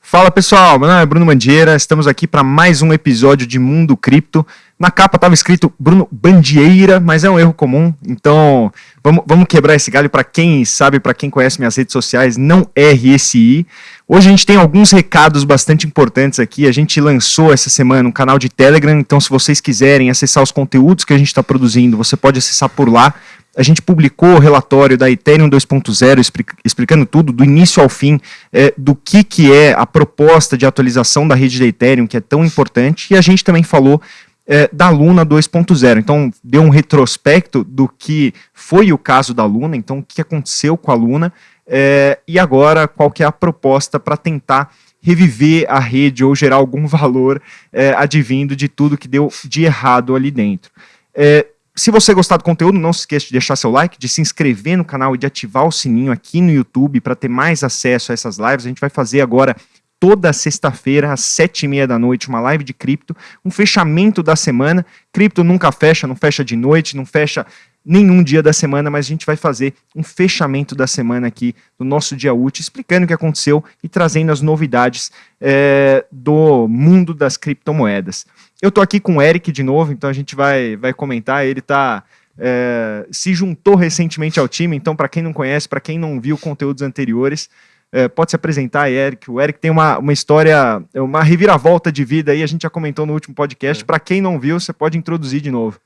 Fala pessoal, meu nome é Bruno Mandieira, estamos aqui para mais um episódio de Mundo Cripto. Na capa estava escrito Bruno Bandieira, mas é um erro comum, então vamos, vamos quebrar esse galho para quem sabe, para quem conhece minhas redes sociais, não erre esse I. Hoje a gente tem alguns recados bastante importantes aqui. A gente lançou essa semana um canal de Telegram, então se vocês quiserem acessar os conteúdos que a gente está produzindo, você pode acessar por lá. A gente publicou o relatório da Ethereum 2.0 explicando tudo, do início ao fim, é, do que, que é a proposta de atualização da rede da Ethereum, que é tão importante, e a gente também falou é, da Luna 2.0. Então, deu um retrospecto do que foi o caso da Luna, então, o que aconteceu com a Luna, é, e agora qual que é a proposta para tentar reviver a rede ou gerar algum valor é, advindo de tudo que deu de errado ali dentro. É, se você gostar do conteúdo, não se esqueça de deixar seu like, de se inscrever no canal e de ativar o sininho aqui no YouTube para ter mais acesso a essas lives. A gente vai fazer agora toda sexta-feira, às sete e meia da noite, uma live de cripto, um fechamento da semana. Cripto nunca fecha, não fecha de noite, não fecha nenhum dia da semana, mas a gente vai fazer um fechamento da semana aqui no nosso dia útil, explicando o que aconteceu e trazendo as novidades é, do mundo das criptomoedas. Eu estou aqui com o Eric de novo, então a gente vai, vai comentar. Ele tá, é, se juntou recentemente ao time, então para quem não conhece, para quem não viu conteúdos anteriores, é, pode se apresentar, Eric. O Eric tem uma, uma história, uma reviravolta de vida aí, a gente já comentou no último podcast. É. Para quem não viu, você pode introduzir de novo.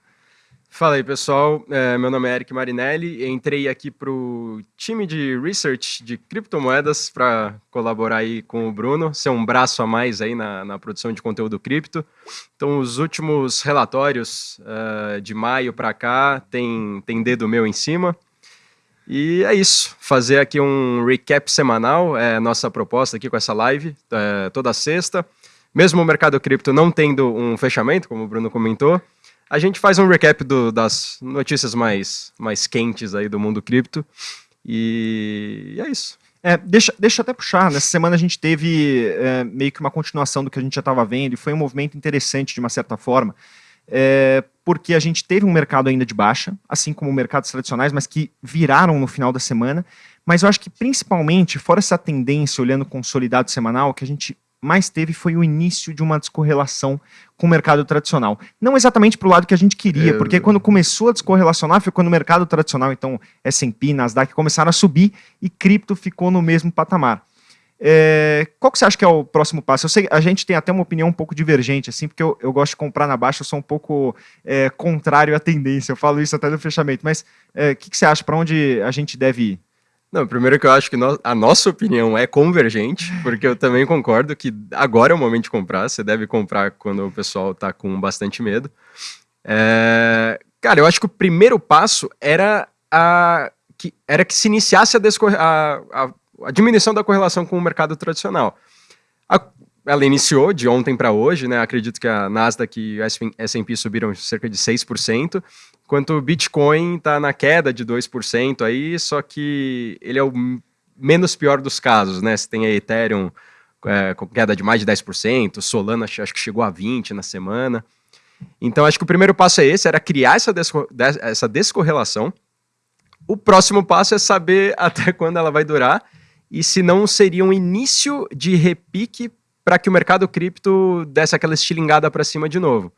Fala aí, pessoal. É, meu nome é Eric Marinelli. Entrei aqui para o time de research de criptomoedas para colaborar aí com o Bruno, ser um braço a mais aí na, na produção de conteúdo cripto. Então, os últimos relatórios uh, de maio para cá tem, tem dedo meu em cima. E é isso. Fazer aqui um recap semanal é nossa proposta aqui com essa live, é, toda sexta. Mesmo o mercado cripto não tendo um fechamento, como o Bruno comentou, a gente faz um recap do, das notícias mais, mais quentes aí do mundo cripto. E é isso. É, deixa, deixa até puxar, nessa semana a gente teve é, meio que uma continuação do que a gente já estava vendo, e foi um movimento interessante de uma certa forma, é, porque a gente teve um mercado ainda de baixa, assim como mercados tradicionais, mas que viraram no final da semana, mas eu acho que principalmente, fora essa tendência, olhando consolidado semanal, que a gente mais teve foi o início de uma descorrelação com o mercado tradicional. Não exatamente para o lado que a gente queria, é... porque quando começou a descorrelacionar foi quando o mercado tradicional, então S&P, Nasdaq, começaram a subir e cripto ficou no mesmo patamar. É, qual que você acha que é o próximo passo? Eu sei, a gente tem até uma opinião um pouco divergente, assim, porque eu, eu gosto de comprar na baixa, eu sou um pouco é, contrário à tendência, eu falo isso até no fechamento, mas o é, que, que você acha, para onde a gente deve ir? Não, primeiro que eu acho que no, a nossa opinião é convergente, porque eu também concordo que agora é o momento de comprar, você deve comprar quando o pessoal está com bastante medo. É, cara, eu acho que o primeiro passo era a, que, era que se iniciasse a, a, a, a diminuição da correlação com o mercado tradicional. A, ela iniciou de ontem para hoje, né? Acredito que a Nasdaq e o S&P subiram cerca de 6%, enquanto o Bitcoin está na queda de 2% aí, só que ele é o menos pior dos casos, né? Você tem a Ethereum é, com queda de mais de 10%, Solana acho que chegou a 20% na semana. Então acho que o primeiro passo é esse, era criar essa, desco essa descorrelação. O próximo passo é saber até quando ela vai durar e se não seria um início de repique para que o mercado cripto desse aquela estilingada para cima de novo.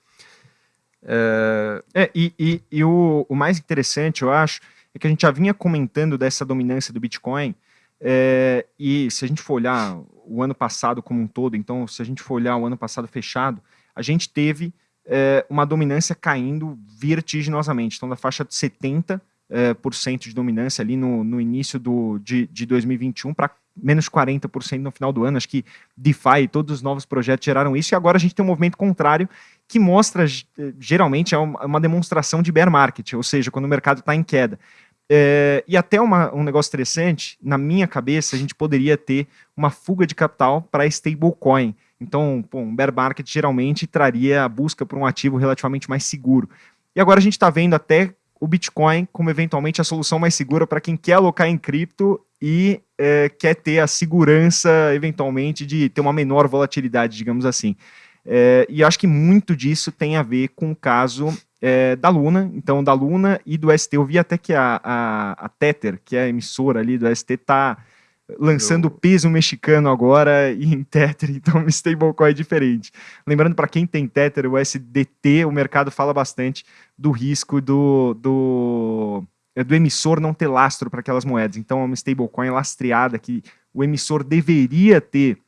É, e, e, e o, o, mais interessante, eu acho, é que a gente já vinha comentando dessa dominância do Bitcoin, é, e se a gente for olhar o ano passado como um todo, então se a gente for olhar o ano passado fechado, a gente teve é, uma dominância caindo vertiginosamente, então da faixa de 70% é, por cento de dominância ali no, no início do, de, de 2021 para menos 40% no final do ano. Acho que DeFi e todos os novos projetos geraram isso, e agora a gente tem um movimento contrário que mostra, geralmente, é uma demonstração de bear market, ou seja, quando o mercado está em queda. É, e até uma, um negócio interessante, na minha cabeça, a gente poderia ter uma fuga de capital para stablecoin. Então, pô, um bear market geralmente traria a busca por um ativo relativamente mais seguro. E agora a gente está vendo até o Bitcoin como eventualmente a solução mais segura para quem quer alocar em cripto e é, quer ter a segurança, eventualmente, de ter uma menor volatilidade, digamos assim. É, e acho que muito disso tem a ver com o caso é, da Luna, então da Luna e do ST. Eu vi até que a, a, a Tether, que é a emissora ali do ST, tá lançando peso mexicano agora em Tether, então um stablecoin é diferente. Lembrando para quem tem Tether, o SDT, o mercado fala bastante do risco do, do, é, do emissor não ter lastro para aquelas moedas. Então é uma stablecoin lastreada que o emissor deveria ter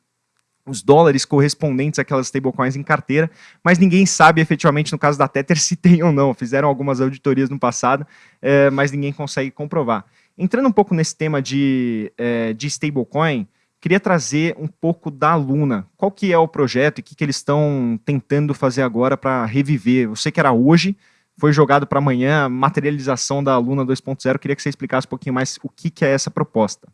os dólares correspondentes àquelas stablecoins em carteira, mas ninguém sabe efetivamente no caso da Tether se tem ou não. Fizeram algumas auditorias no passado, é, mas ninguém consegue comprovar. Entrando um pouco nesse tema de, é, de stablecoin, queria trazer um pouco da Luna. Qual que é o projeto e o que, que eles estão tentando fazer agora para reviver? Eu sei que era hoje, foi jogado para amanhã, materialização da Luna 2.0. Queria que você explicasse um pouquinho mais o que, que é essa proposta.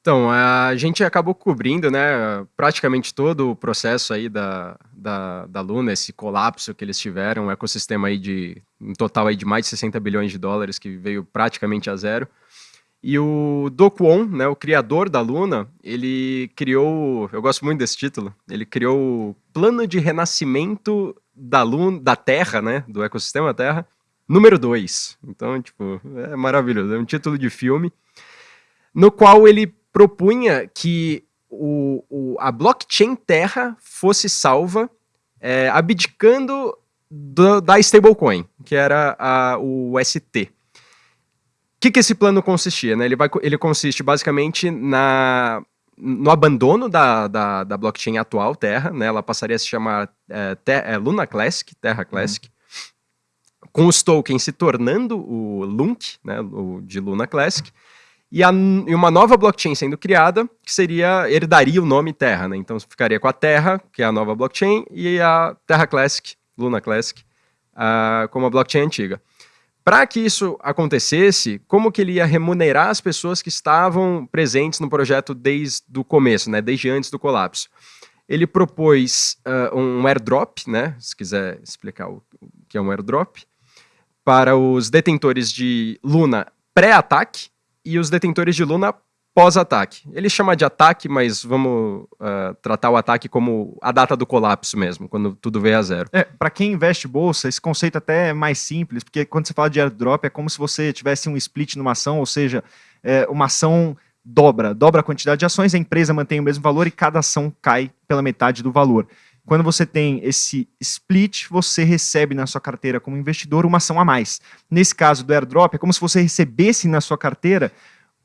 Então, a gente acabou cobrindo, né, praticamente todo o processo aí da, da, da Luna, esse colapso que eles tiveram, um ecossistema aí de, um total aí de mais de 60 bilhões de dólares, que veio praticamente a zero. E o Do Kwon, né, o criador da Luna, ele criou, eu gosto muito desse título, ele criou o Plano de Renascimento da Luna, da Terra, né, do ecossistema Terra, número 2. Então, tipo, é maravilhoso, é um título de filme, no qual ele propunha que o, o, a blockchain Terra fosse salva é, abdicando do, da stablecoin, que era a, o ST. O que, que esse plano consistia? Né? Ele, vai, ele consiste basicamente na, no abandono da, da, da, blockchain atual, Terra, né? ela passaria a se chamar é, ter, é, Luna Classic, Terra Classic, uhum. com os tokens se tornando o LUNC, né, o de Luna Classic, e, a, e, uma nova blockchain sendo criada, que seria, herdaria o nome Terra, né? Então ficaria com a Terra, que é a nova blockchain, e a Terra Classic, Luna Classic, uh, como a blockchain antiga. Para que isso acontecesse, como que ele ia remunerar as pessoas que estavam presentes no projeto desde o começo, né? Desde antes do colapso? Ele propôs uh, um airdrop, né? Se quiser explicar o, que é um airdrop, para os detentores de Luna pré-ataque, e os detentores de Luna pós-ataque. Ele chama de ataque, mas vamos uh, tratar o ataque como a data do colapso mesmo, quando tudo veio a zero. É, para quem investe bolsa, esse conceito até é mais simples, porque quando você fala de airdrop é como se você tivesse um split numa ação, ou seja, é, uma ação dobra, dobra a quantidade de ações, a empresa mantém o mesmo valor e cada ação cai pela metade do valor. Quando você tem esse split, você recebe na sua carteira como investidor uma ação a mais. Nesse caso do airdrop, é como se você recebesse na sua carteira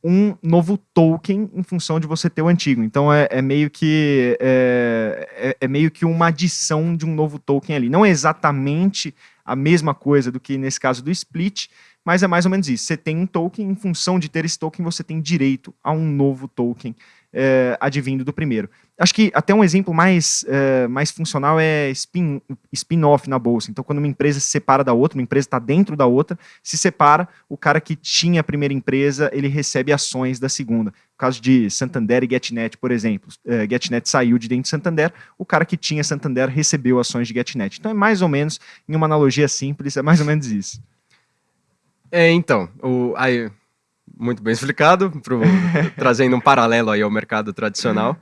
um novo token em função de você ter o antigo. Então é, é meio que é, é, é, meio que uma adição de um novo token ali. Não é exatamente a mesma coisa do que nesse caso do split, mas é mais ou menos isso. Você tem um token, em função de ter esse token, você tem direito a um novo token é, advindo do primeiro. Acho que até um exemplo mais, é, mais funcional é spin-off spin na bolsa. Então, quando uma empresa se separa da outra, uma empresa está dentro da outra, se separa, o cara que tinha a primeira empresa, ele recebe ações da segunda. No caso de Santander e GetNet, por exemplo. É, GetNet saiu de dentro de Santander, o cara que tinha Santander recebeu ações de GetNet. Então, é mais ou menos, em uma analogia simples, é mais ou menos isso. É, então, o, aí, muito bem explicado, pro, trazendo um paralelo aí ao mercado tradicional.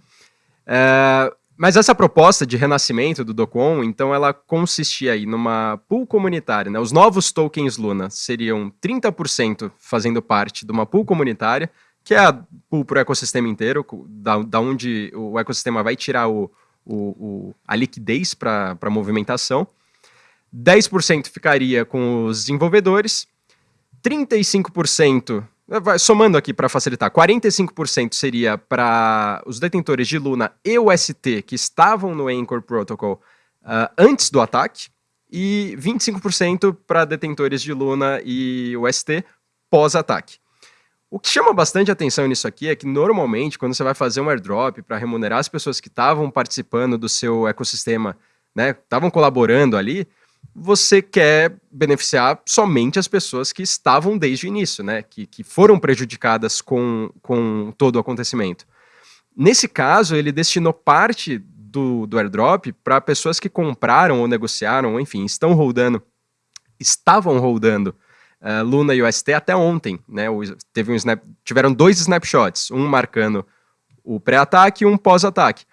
É, mas essa proposta de renascimento do Docon, então ela consistia aí numa pool comunitária, né? Os novos tokens Luna seriam 30% fazendo parte de uma pool comunitária, que é a pool para o ecossistema inteiro, da, da onde o ecossistema vai tirar o, o, o a liquidez para a movimentação. 10% ficaria com os desenvolvedores, 35% Somando aqui para facilitar, 45% seria para os detentores de Luna e o ST que estavam no Anchor Protocol uh, antes do ataque, e 25% para detentores de Luna e o ST pós-ataque. O que chama bastante atenção nisso aqui é que normalmente, quando você vai fazer um airdrop para remunerar as pessoas que estavam participando do seu ecossistema, né, estavam colaborando ali, você quer beneficiar somente as pessoas que estavam desde o início, né? Que, que foram prejudicadas com, com todo o acontecimento. Nesse caso, ele destinou parte do, do airdrop para pessoas que compraram ou negociaram, ou enfim, estão rodando, estavam rodando uh, Luna e UST até ontem, né? Teve um snap, tiveram dois snapshots, um marcando o pré-ataque e um pós-ataque.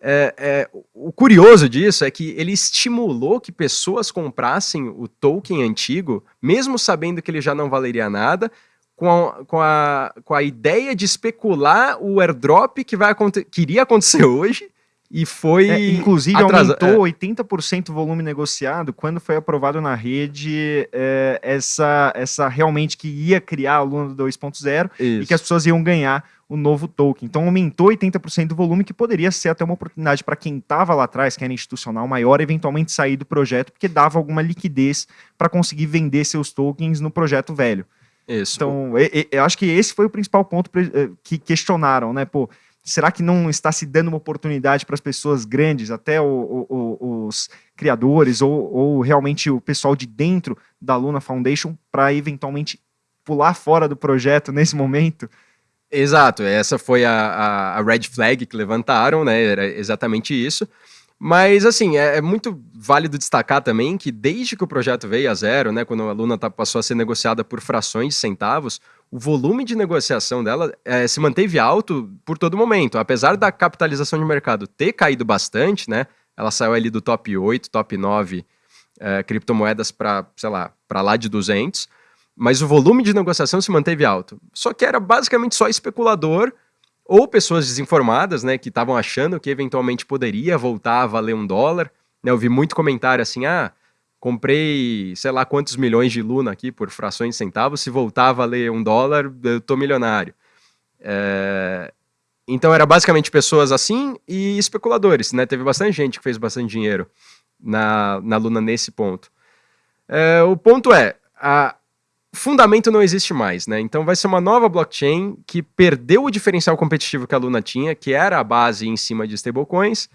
É, é, o curioso disso é que ele estimulou que pessoas comprassem o token antigo, mesmo sabendo que ele já não valeria nada, com a, com a, com a ideia de especular o airdrop que, vai que iria acontecer hoje e foi. É, inclusive, atrasa... aumentou é. 80% o volume negociado quando foi aprovado na rede é, essa, essa realmente que ia criar a Luna 2.0 e que as pessoas iam ganhar o novo token. Então, aumentou 80% do volume, que poderia ser até uma oportunidade para quem estava lá atrás, que era institucional maior, eventualmente sair do projeto, porque dava alguma liquidez para conseguir vender seus tokens no projeto velho. Isso. Então, eu acho que esse foi o principal ponto eh, que questionaram, né? Pô será que não está se dando uma oportunidade para as pessoas grandes, até o, o, os criadores ou, ou, realmente o pessoal de dentro da Luna Foundation, para eventualmente pular fora do projeto nesse momento? Exato, essa foi a, a, red flag que levantaram, né? Era exatamente isso. Mas, assim, é, é, muito válido destacar também que desde que o projeto veio a zero, né, quando a Luna tá, passou a ser negociada por frações de centavos, o volume de negociação dela é, se manteve alto por todo momento. Apesar da capitalização de mercado ter caído bastante, né, ela saiu ali do top 8, top 9 é, criptomoedas para, sei lá, para lá de 200, mas o volume de negociação se manteve alto. Só que era basicamente só especulador ou pessoas desinformadas, né, que estavam achando que eventualmente poderia voltar a valer um dólar. Né, eu vi muito comentário assim, ah, comprei sei lá quantos milhões de Luna aqui por frações de centavos, se voltar a valer um dólar, eu tô milionário. É... Então era basicamente pessoas assim e especuladores, né? Teve bastante gente que fez bastante dinheiro na, na Luna nesse ponto. É, o ponto é, a, fundamento não existe mais, né? Então vai ser uma nova blockchain que perdeu o diferencial competitivo que a Luna tinha, que era a base em cima de stablecoins,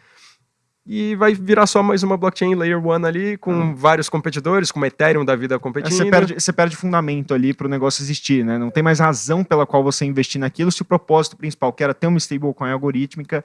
e vai virar só mais uma blockchain layer one ali, com vários competidores, com Ethereum da vida competindo. Você, perde, você perde fundamento ali para o negócio existir, né? Não tem mais razão pela qual você investir naquilo se o propósito principal, que era ter uma stablecoin algorítmica,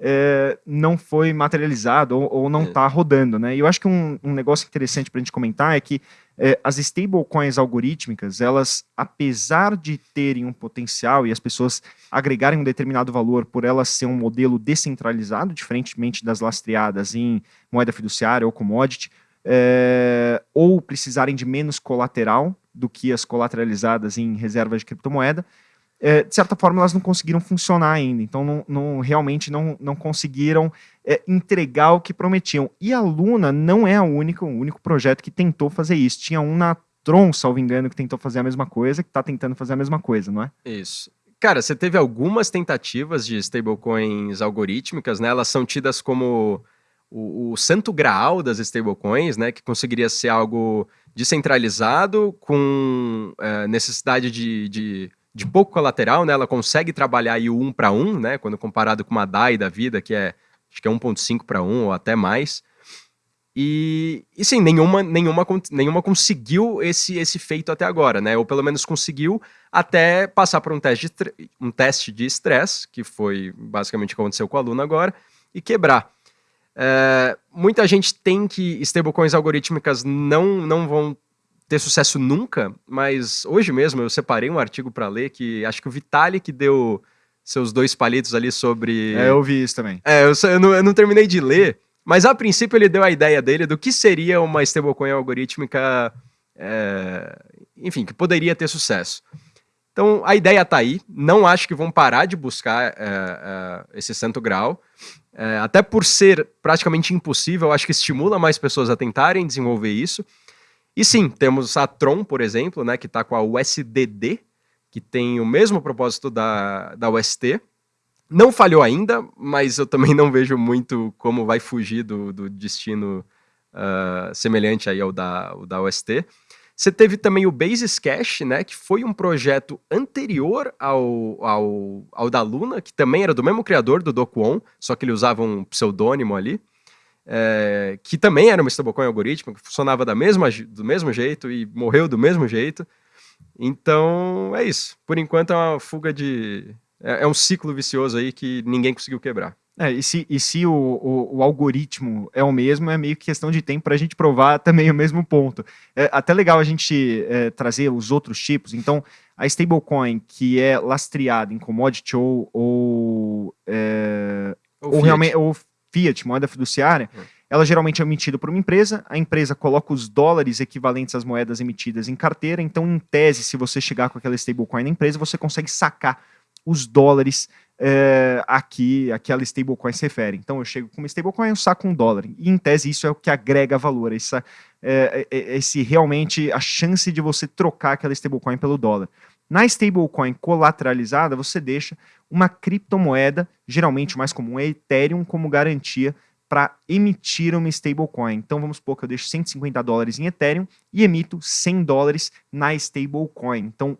é, não foi materializado ou, ou não está é. rodando, né? E eu acho que um, um negócio interessante para a gente comentar é que é, as stablecoins algorítmicas, elas, apesar de terem um potencial e as pessoas agregarem um determinado valor por elas ser um modelo descentralizado, diferentemente das lastreadas em moeda fiduciária ou commodity, é, ou precisarem de menos colateral do que as colateralizadas em reservas de criptomoeda, é, de certa forma, elas não conseguiram funcionar ainda. Então, não, não realmente não, não conseguiram é, entregar o que prometiam. E a Luna não é a única, o único projeto que tentou fazer isso. Tinha um na Tron, salvo engano, que tentou fazer a mesma coisa, que está tentando fazer a mesma coisa, não é? Isso. Cara, você teve algumas tentativas de stablecoins algorítmicas, né? Elas são tidas como o, o santo graal das stablecoins, né? Que conseguiria ser algo descentralizado, com é, necessidade de, de de pouco colateral, né? Ela consegue trabalhar aí o 1 para 1, né? Quando comparado com uma DAI da vida, que é acho que é 1.5 para 1 ou até mais. E, e sim, nenhuma, nenhuma, nenhuma conseguiu esse, esse feito até agora, né? Ou pelo menos conseguiu até passar por um teste de, um teste de estresse, que foi basicamente o que aconteceu com o aluno agora, e quebrar. É, muita gente tem que stablecoins algorítmicas não, não vão ter sucesso nunca, mas hoje mesmo eu separei um artigo para ler que acho que o Vitalik deu seus dois palitos ali sobre. É, eu vi isso também. É, eu, eu, não, eu não terminei de ler, mas a princípio ele deu a ideia dele do que seria uma stablecoin algorítmica, é, enfim, que poderia ter sucesso. Então a ideia tá aí, não acho que vão parar de buscar é, é, esse santo grau. É, até por ser praticamente impossível, acho que estimula mais pessoas a tentarem desenvolver isso. E sim, temos a Tron, por exemplo, né, que está com a USDD, que tem o mesmo propósito da, da UST. Não falhou ainda, mas eu também não vejo muito como vai fugir do, do destino uh, semelhante aí ao da, ao da UST. Você teve também o Basis Cash, né, que foi um projeto anterior ao, ao, ao da Luna, que também era do mesmo criador, do Dokwon, só que ele usava um pseudônimo ali é, que também era uma stablecoin algorítmica, que funcionava da mesma, do mesmo jeito e morreu do mesmo jeito. Então, é isso. Por enquanto é uma fuga de... É, é um ciclo vicioso aí que ninguém conseguiu quebrar. É, e se, e se o, o, o, algoritmo é o mesmo, é meio que questão de tempo para a gente provar também o mesmo ponto. É até legal a gente é, trazer os outros tipos. Então, a stablecoin que é lastreada em commodity ou, ou, é, ou, ou realmente ou fiat, moeda fiduciária, uhum. ela geralmente é emitida por uma empresa, a empresa coloca os dólares equivalentes às moedas emitidas em carteira, então, em tese, se você chegar com aquela stablecoin na empresa, você consegue sacar os dólares é, aqui, aquela stablecoin se refere. Então, eu chego com uma stablecoin, eu saco um dólar. E, em tese, isso é o que agrega valor. Essa, é, é, esse realmente, a chance de você trocar aquela stablecoin pelo dólar. Na stablecoin colateralizada, você deixa uma criptomoeda, geralmente o mais comum é Ethereum, como garantia para emitir uma stablecoin. Então vamos supor que eu deixo 150 dólares em Ethereum e emito 100 dólares na stablecoin. Então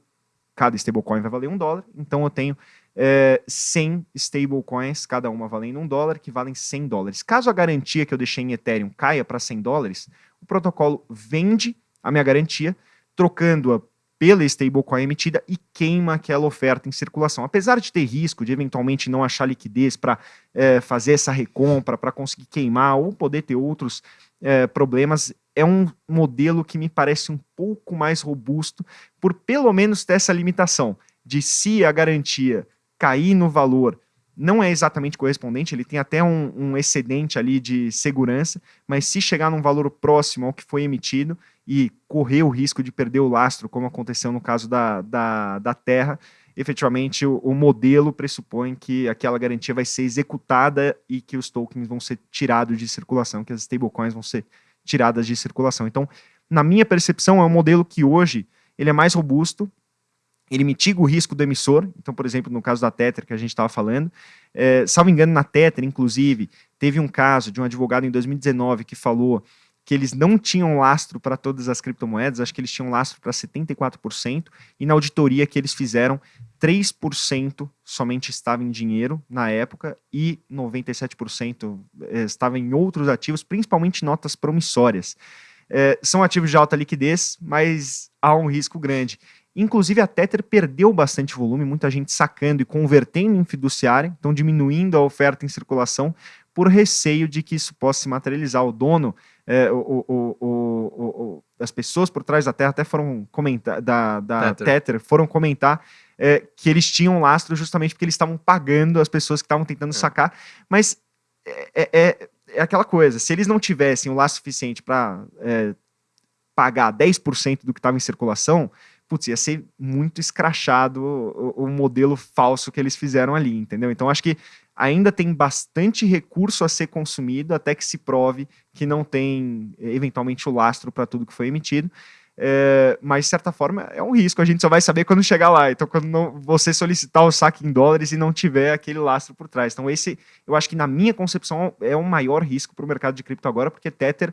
cada stablecoin vai valer um dólar, então eu tenho é, 100 stablecoins, cada uma valendo um dólar, que valem 100 dólares. Caso a garantia que eu deixei em Ethereum caia para 100 dólares, o protocolo vende a minha garantia, trocando-a pela stablecoin emitida e queima aquela oferta em circulação. Apesar de ter risco de eventualmente não achar liquidez para é, fazer essa recompra, para conseguir queimar ou poder ter outros é, problemas, é um modelo que me parece um pouco mais robusto por pelo menos ter essa limitação de se a garantia cair no valor não é exatamente correspondente, ele tem até um, um, excedente ali de segurança, mas se chegar num valor próximo ao que foi emitido e correr o risco de perder o lastro, como aconteceu no caso da, da, da Terra, efetivamente o, o modelo pressupõe que aquela garantia vai ser executada e que os tokens vão ser tirados de circulação, que as stablecoins vão ser tiradas de circulação. Então, na minha percepção, é um modelo que hoje ele é mais robusto, ele mitiga o risco do emissor. Então, por exemplo, no caso da Tether que a gente estava falando, é, salvo engano, na Tether, inclusive, teve um caso de um advogado em 2019 que falou que eles não tinham lastro para todas as criptomoedas, acho que eles tinham lastro para 74%, e na auditoria que eles fizeram, 3% somente estava em dinheiro na época e 97% é, estava em outros ativos, principalmente notas promissórias. É, são ativos de alta liquidez, mas há um risco grande. Inclusive, a Tether perdeu bastante volume, muita gente sacando e convertendo em fiduciária, então diminuindo a oferta em circulação, por receio de que isso possa se materializar. O dono, é, o, o, o, as pessoas por trás da Terra até foram comentar, da, da Tether. Tether foram comentar é, que eles tinham lastro justamente porque eles estavam pagando as pessoas que estavam tentando é. sacar, mas é, é, é, é, aquela coisa, se eles não tivessem o lastro suficiente para é, pagar 10% do que estava em circulação, putz, ia ser muito escrachado o, o, modelo falso que eles fizeram ali, entendeu? Então acho que ainda tem bastante recurso a ser consumido até que se prove que não tem, eventualmente, o lastro para tudo que foi emitido. É, mas, de certa forma, é um risco. A gente só vai saber quando chegar lá. Então, quando não, você solicitar o saque em dólares e não tiver aquele lastro por trás. Então, esse, eu acho que, na minha concepção, é o maior risco para o mercado de cripto agora, porque Tether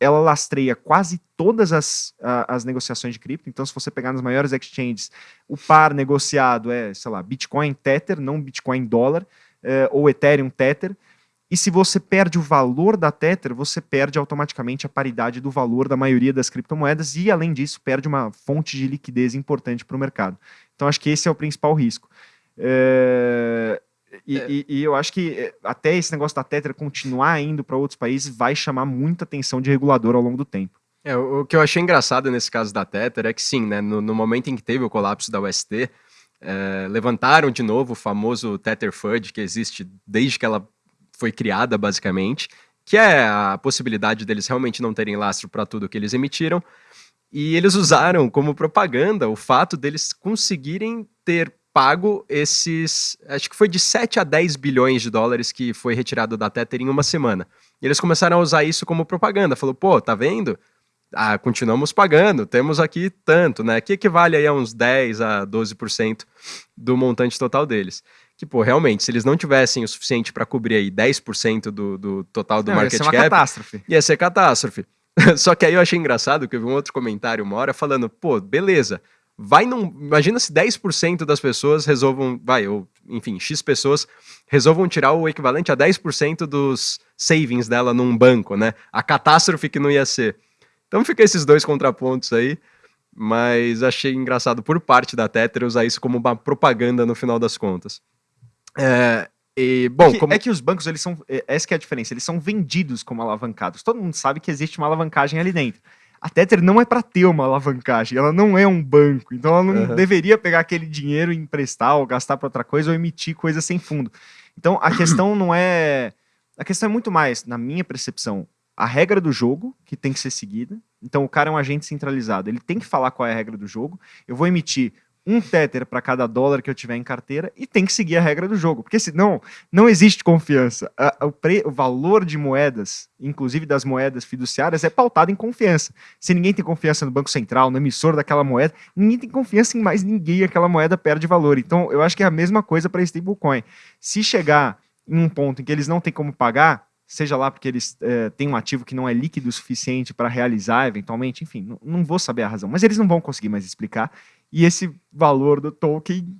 ela lastreia quase todas as, as negociações de cripto. Então, se você pegar nas maiores exchanges, o par negociado é, sei lá, Bitcoin Tether, não Bitcoin dólar, é, ou Ethereum Tether. E se você perde o valor da Tether, você perde automaticamente a paridade do valor da maioria das criptomoedas e, além disso, perde uma fonte de liquidez importante para o mercado. Então, acho que esse é o principal risco. É, e, é. e, e, eu acho que eh, até esse negócio da Tether continuar indo para outros países vai chamar muita atenção de regulador ao longo do tempo. É, o, que eu achei engraçado nesse caso da Tether é que sim, né, no, no momento em que teve o colapso da UST, é, levantaram de novo o famoso Tether FUD, que existe desde que ela foi criada, basicamente, que é a possibilidade deles realmente não terem lastro para tudo que eles emitiram, e eles usaram como propaganda o fato deles conseguirem ter pago esses. Acho que foi de 7 a 10 bilhões de dólares que foi retirado da Tether em uma semana. E eles começaram a usar isso como propaganda. Falou, pô, tá vendo? Ah, continuamos pagando, temos aqui tanto, né? Que equivale aí a uns 10 a 12% do montante total deles. Que, pô, realmente, se eles não tivessem o suficiente para cobrir aí 10% do, do total do não, market ia ser cap. Catástrofe. Ia ser catástrofe. Só que aí eu achei engraçado que eu vi um outro comentário uma hora falando, pô, beleza, vai num. Imagina se 10% das pessoas resolvam. Vai, ou, enfim, X pessoas resolvam tirar o equivalente a 10% dos savings dela num banco, né? A catástrofe que não ia ser. Então fica esses dois contrapontos aí. Mas achei engraçado por parte da Tether usar isso como uma propaganda no final das contas. É, e, bom, é que, como... é que, os bancos, eles são. É, essa é a diferença, eles são vendidos como alavancados. Todo mundo sabe que existe uma alavancagem ali dentro a Tether não é para ter uma alavancagem, ela não é um banco, então ela não uhum. deveria pegar aquele dinheiro e emprestar ou gastar para outra coisa ou emitir coisa sem fundo. Então a questão não é A questão é muito mais, na minha percepção, a regra do jogo que tem que ser seguida. Então o cara é um agente centralizado, ele tem que falar qual é a regra do jogo. Eu vou emitir um tether para cada dólar que eu tiver em carteira e tem que seguir a regra do jogo, porque senão não existe confiança. o, pre, o, valor de moedas, inclusive das moedas fiduciárias, é pautado em confiança. Se ninguém tem confiança no Banco Central, no emissor daquela moeda, ninguém tem confiança em mais ninguém, aquela moeda perde valor. Então eu acho que é a mesma coisa para stablecoin. Se chegar em um ponto em que eles não têm como pagar, seja lá porque eles é, têm um ativo que não é líquido o suficiente para realizar eventualmente, enfim, não, não, vou saber a razão, mas eles não vão conseguir mais explicar, e esse valor do token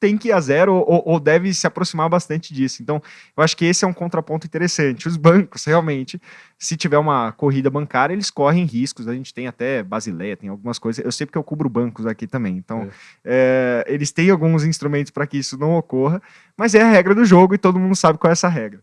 tem que ir a zero ou, ou, deve se aproximar bastante disso. Então, eu acho que esse é um contraponto interessante. Os bancos, realmente, se tiver uma corrida bancária, eles correm riscos. A gente tem até Basileia, tem algumas coisas. Eu sei porque eu cubro bancos aqui também. Então, é. É, eles têm alguns instrumentos para que isso não ocorra, mas é a regra do jogo e todo mundo sabe qual é essa regra.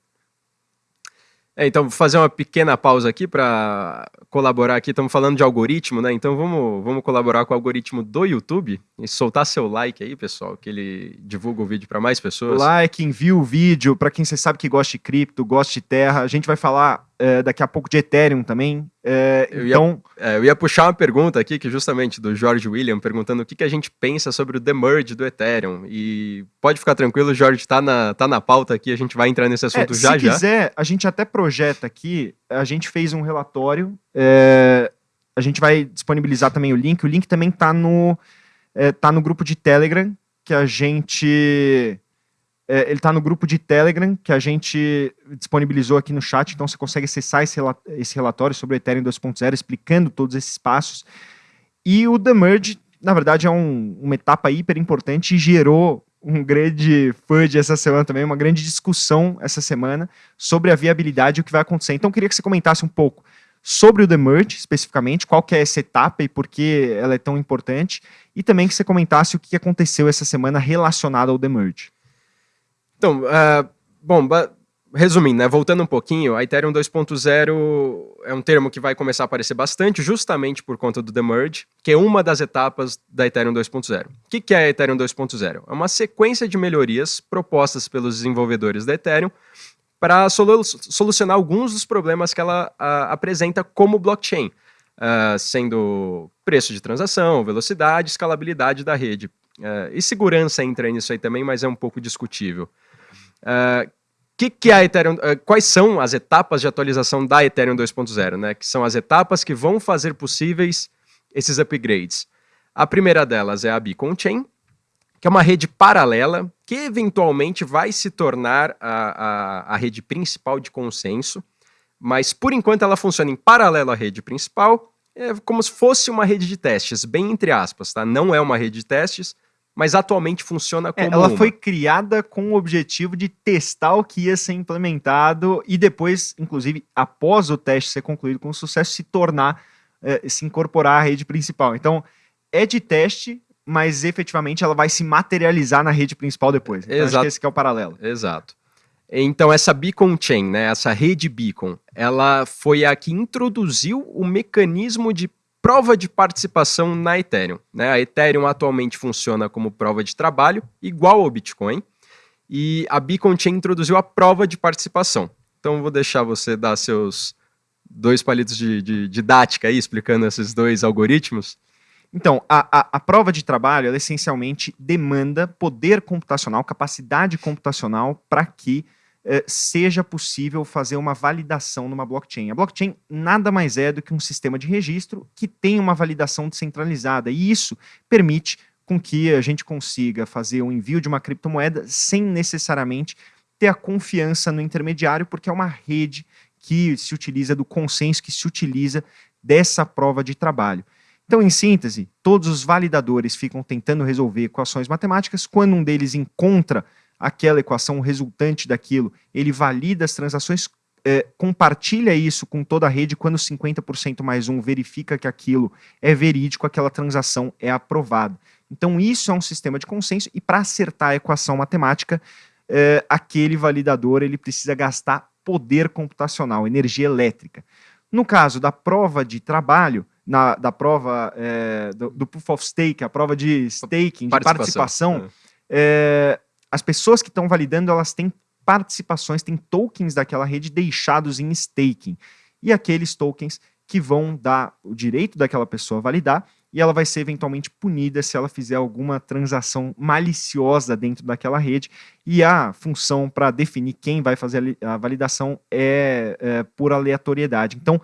É, então, vou fazer uma pequena pausa aqui para colaborar aqui. Estamos falando de algoritmo, né? Então, vamos, vamos colaborar com o algoritmo do YouTube e soltar seu like aí, pessoal, que ele divulga o vídeo para mais pessoas. Like, envia o vídeo para quem você sabe que gosta de cripto, gosta de terra. A gente vai falar é, daqui a pouco de Ethereum também. É, eu então... Ia, é, eu ia puxar uma pergunta aqui, que justamente do George William, perguntando o que, que a gente pensa sobre o demerge do Ethereum. E pode ficar tranquilo, Jorge, está na, tá na pauta aqui, a gente vai entrar nesse assunto é, já se já. Se quiser, a gente até projeta aqui, a gente fez um relatório, é, a gente vai disponibilizar também o link, o link também está no, é, tá no grupo de Telegram, que a gente é, ele está no grupo de Telegram que a gente disponibilizou aqui no chat, então você consegue acessar esse, esse relatório sobre o Ethereum 2.0, explicando todos esses passos. E o The Merge, na verdade, é um, uma etapa hiper importante e gerou um grande FUD essa semana também, uma grande discussão essa semana sobre a viabilidade e o que vai acontecer. Então, queria que você comentasse um pouco sobre o The Merge, especificamente, qual que é essa etapa e por que ela é tão importante, e também que você comentasse o que aconteceu essa semana relacionado ao The Merge. Então, uh, bom, resumindo, né, voltando um pouquinho, a Ethereum 2.0 é um termo que vai começar a aparecer bastante justamente por conta do Demerge, que é uma das etapas da Ethereum 2.0. O que, é a Ethereum 2.0? É uma sequência de melhorias propostas pelos desenvolvedores da Ethereum para solu solucionar alguns dos problemas que ela apresenta como blockchain, uh, sendo preço de transação, velocidade, escalabilidade da rede. Uh, e segurança entra nisso aí também, mas é um pouco discutível. Uh, que, que é a Ethereum, uh, quais são as etapas de atualização da Ethereum 2.0, né? Que são as etapas que vão fazer possíveis esses upgrades. A primeira delas é a Beacon Chain, que é uma rede paralela que eventualmente vai se tornar a, a, a rede principal de consenso, mas por enquanto ela funciona em paralelo à rede principal, é como se fosse uma rede de testes, bem entre aspas, tá? Não é uma rede de testes, mas atualmente funciona é, como. É, ela uma. foi criada com o objetivo de testar o que ia ser implementado e depois, inclusive, após o teste ser concluído com sucesso, se tornar, é, se incorporar à rede principal. Então, é de teste, mas efetivamente ela vai se materializar na rede principal depois. Então, Exato. acho que esse que é o paralelo. Exato. Então, essa Beacon Chain, né, essa rede Beacon, ela foi a que introduziu o mecanismo de prova de participação na Ethereum. Né? A Ethereum atualmente funciona como prova de trabalho, igual ao Bitcoin, e a Beacon Chain introduziu a prova de participação. Então vou deixar você dar seus dois palitos de, de didática aí, explicando esses dois algoritmos. Então, a, a, a prova de trabalho, ela essencialmente demanda poder computacional, capacidade computacional para que seja possível fazer uma validação numa blockchain. A blockchain nada mais é do que um sistema de registro que tem uma validação descentralizada, e isso permite com que a gente consiga fazer o envio de uma criptomoeda sem necessariamente ter a confiança no intermediário, porque é uma rede que se utiliza do consenso, que se utiliza dessa prova de trabalho. Então, em síntese, todos os validadores ficam tentando resolver equações matemáticas, quando um deles encontra aquela equação resultante daquilo, ele valida as transações, é, compartilha isso com toda a rede, quando 50% mais um verifica que aquilo é verídico, aquela transação é aprovada. Então isso é um sistema de consenso e para acertar a equação matemática, é, aquele validador ele precisa gastar poder computacional, energia elétrica. No caso da prova de trabalho, na, da prova é, do, do, proof of stake, a prova de staking, de participação, participação é. As pessoas que estão validando, elas têm participações, tem tokens daquela rede deixados em staking. E aqueles tokens que vão dar o direito daquela pessoa a validar e ela vai ser eventualmente punida se ela fizer alguma transação maliciosa dentro daquela rede. E a função para definir quem vai fazer a validação é, é por aleatoriedade. Então,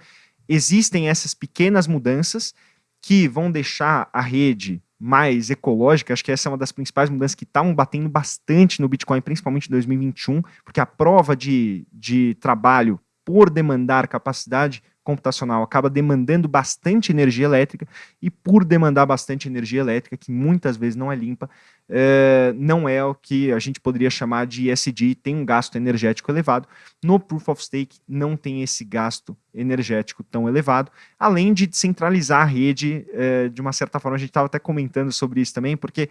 existem essas pequenas mudanças que vão deixar a rede mais ecológica, acho que essa é uma das principais mudanças que estavam batendo bastante no Bitcoin, principalmente em 2021, porque a prova de, de trabalho por demandar capacidade computacional acaba demandando bastante energia elétrica e por demandar bastante energia elétrica, que muitas vezes não é limpa, é, não é o que a gente poderia chamar de ESG, tem um gasto energético elevado. No Proof of Stake não tem esse gasto energético tão elevado, além de descentralizar a rede é, de uma certa forma. A gente estava até comentando sobre isso também, porque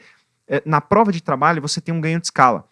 é, na prova de trabalho você tem um ganho de escala.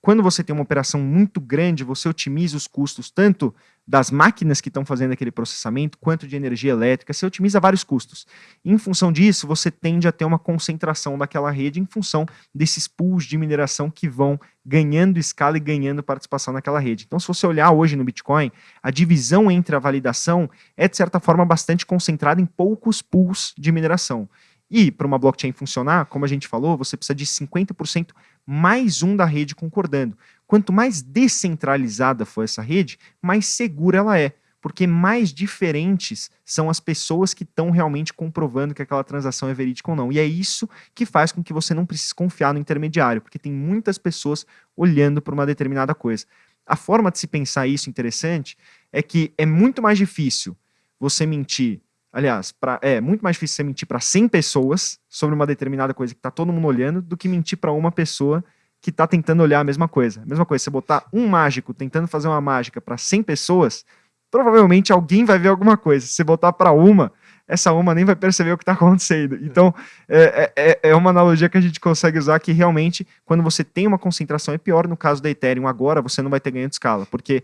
Quando você tem uma operação muito grande, você otimiza os custos tanto das máquinas que estão fazendo aquele processamento, quanto de energia elétrica, você otimiza vários custos. Em função disso, você tende a ter uma concentração daquela rede em função desses pools de mineração que vão ganhando escala e ganhando participação naquela rede. Então, se você olhar hoje no Bitcoin, a divisão entre a validação é, de certa forma, bastante concentrada em poucos pools de mineração. E para uma blockchain funcionar, como a gente falou, você precisa de 50% mais um da rede concordando. Quanto mais descentralizada for essa rede, mais segura ela é, porque mais diferentes são as pessoas que estão realmente comprovando que aquela transação é verídica ou não. E é isso que faz com que você não precise confiar no intermediário, porque tem muitas pessoas olhando para uma determinada coisa. A forma de se pensar isso interessante é que é muito mais difícil você mentir Aliás, pra, é muito mais difícil você mentir para 100 pessoas sobre uma determinada coisa que está todo mundo olhando do que mentir para uma pessoa que está tentando olhar a mesma coisa. A mesma coisa, você botar um mágico tentando fazer uma mágica para 100 pessoas, provavelmente alguém vai ver alguma coisa. Se você botar para uma, essa uma nem vai perceber o que está acontecendo. Então, é, é, é, é, uma analogia que a gente consegue usar que realmente, quando você tem uma concentração, é pior no caso da Ethereum agora, você não vai ter ganho de escala, porque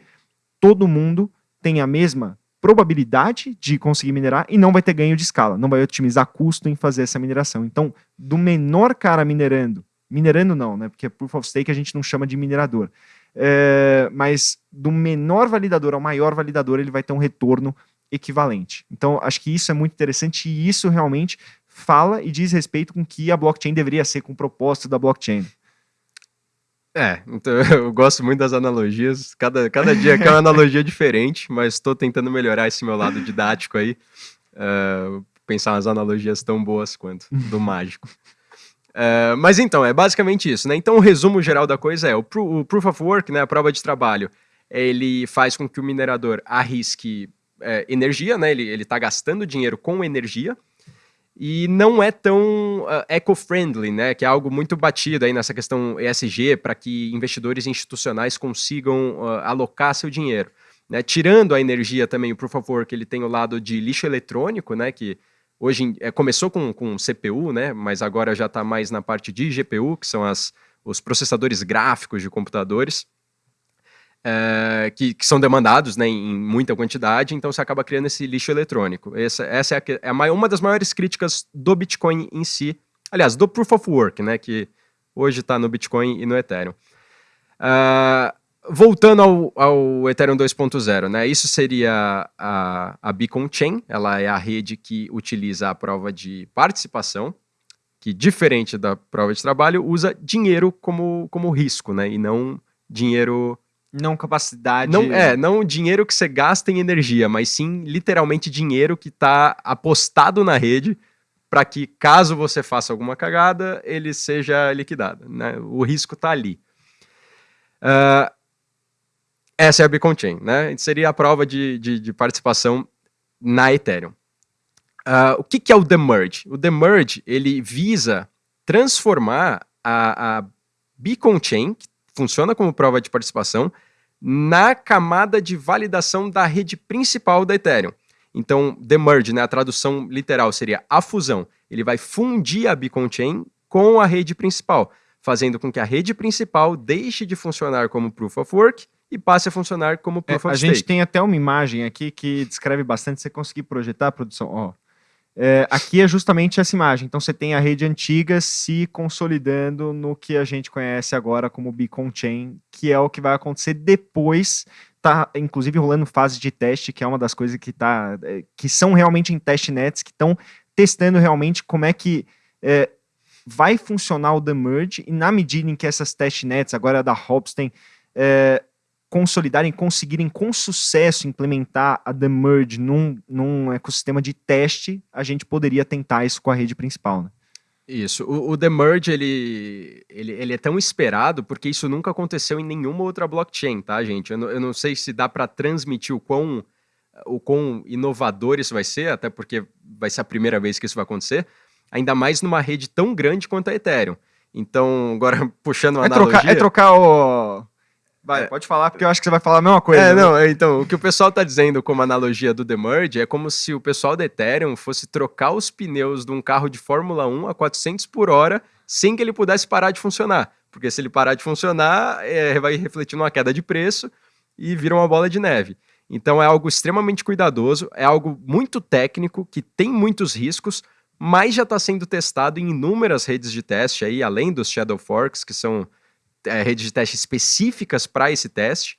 todo mundo tem a mesma probabilidade de conseguir minerar e não vai ter ganho de escala, não vai otimizar custo em fazer essa mineração. Então, do menor cara minerando, minerando não, né? Porque Proof of Stake a gente não chama de minerador. É, mas do menor validador ao maior validador, ele vai ter um retorno equivalente. Então, acho que isso é muito interessante e isso realmente fala e diz respeito com que a blockchain deveria ser, com o propósito da blockchain. É, então eu gosto muito das analogias. Cada, cada dia é uma analogia diferente, mas estou tentando melhorar esse meu lado didático aí. Uh, pensar nas analogias tão boas quanto do mágico. Uh, mas então, é basicamente isso, né? Então o resumo geral da coisa é, o, o Proof of Work, né, a prova de trabalho, ele faz com que o minerador arrisque é, energia, né? Ele está gastando dinheiro com energia, e não é tão uh, eco-friendly, né? Que é algo muito batido aí nessa questão ESG para que investidores institucionais consigam uh, alocar seu dinheiro. Né? Tirando a energia também, o Proof of Work, ele tem o lado de lixo eletrônico, né? Que hoje é, começou com, com CPU, né? Mas agora já está mais na parte de GPU, que são as, os processadores gráficos de computadores é, que, que, são demandados né, em muita quantidade, então você acaba criando esse lixo eletrônico. Essa, essa é, a, é a, uma das maiores críticas do Bitcoin em si, aliás, do Proof of Work, né, que hoje está no Bitcoin e no Ethereum. Uh, voltando ao, ao Ethereum 2.0, né, isso seria a, a Beacon Chain, ela é a rede que utiliza a prova de participação, que diferente da prova de trabalho, usa dinheiro como, como risco, né, e não dinheiro não capacidade. Não, é, não dinheiro que você gasta em energia, mas sim literalmente dinheiro que está apostado na rede para que, caso você faça alguma cagada, ele seja liquidado. Né? O risco está ali. Uh, essa é a Beacon Chain, né? Seria a prova de, de, de participação na Ethereum. Uh, o que, que, é o Demerge? O Demerge, ele visa transformar a, a Beacon Chain, que funciona como prova de participação na camada de validação da rede principal da Ethereum. Então, the merge, né, a tradução literal seria a fusão. Ele vai fundir a Beacon Chain com a rede principal, fazendo com que a rede principal deixe de funcionar como Proof of Work e passe a funcionar como Proof é, of a Stake. A gente tem até uma imagem aqui que descreve bastante, você conseguir projetar, produção, ó, É, aqui é justamente essa imagem. Então você tem a rede antiga se consolidando no que a gente conhece agora como Beacon Chain, que é o que vai acontecer depois. Tá, inclusive, rolando fase de teste, que é uma das coisas que, tá, é, que são realmente em testnets, que estão testando realmente como é que é, vai funcionar o The Merge, e na medida em que essas testnets, agora da Hopstein, é, consolidarem, conseguirem com sucesso implementar a The Merge num, num ecossistema de teste, a gente poderia tentar isso com a rede principal. Né? Isso. O, o The Merge, ele, ele, ele é tão esperado porque isso nunca aconteceu em nenhuma outra blockchain, tá, gente? Eu não, eu não sei se dá para transmitir o quão, o quão inovador isso vai ser, até porque vai ser a primeira vez que isso vai acontecer, ainda mais numa rede tão grande quanto a Ethereum. Então, agora puxando uma é analogia... Trocar, é trocar o Vai, é, pode falar, porque eu acho que você vai falar a mesma coisa. É, né? não, então, o que o pessoal está dizendo como analogia do The Merge é como se o pessoal da Ethereum fosse trocar os pneus de um carro de Fórmula 1 a 400 por hora sem que ele pudesse parar de funcionar. Porque se ele parar de funcionar, é, vai refletir numa queda de preço e vira uma bola de neve. Então é algo extremamente cuidadoso, é algo muito técnico, que tem muitos riscos, mas já está sendo testado em inúmeras redes de teste aí, além dos Shadow Forks, que são é, redes de teste específicas para esse teste.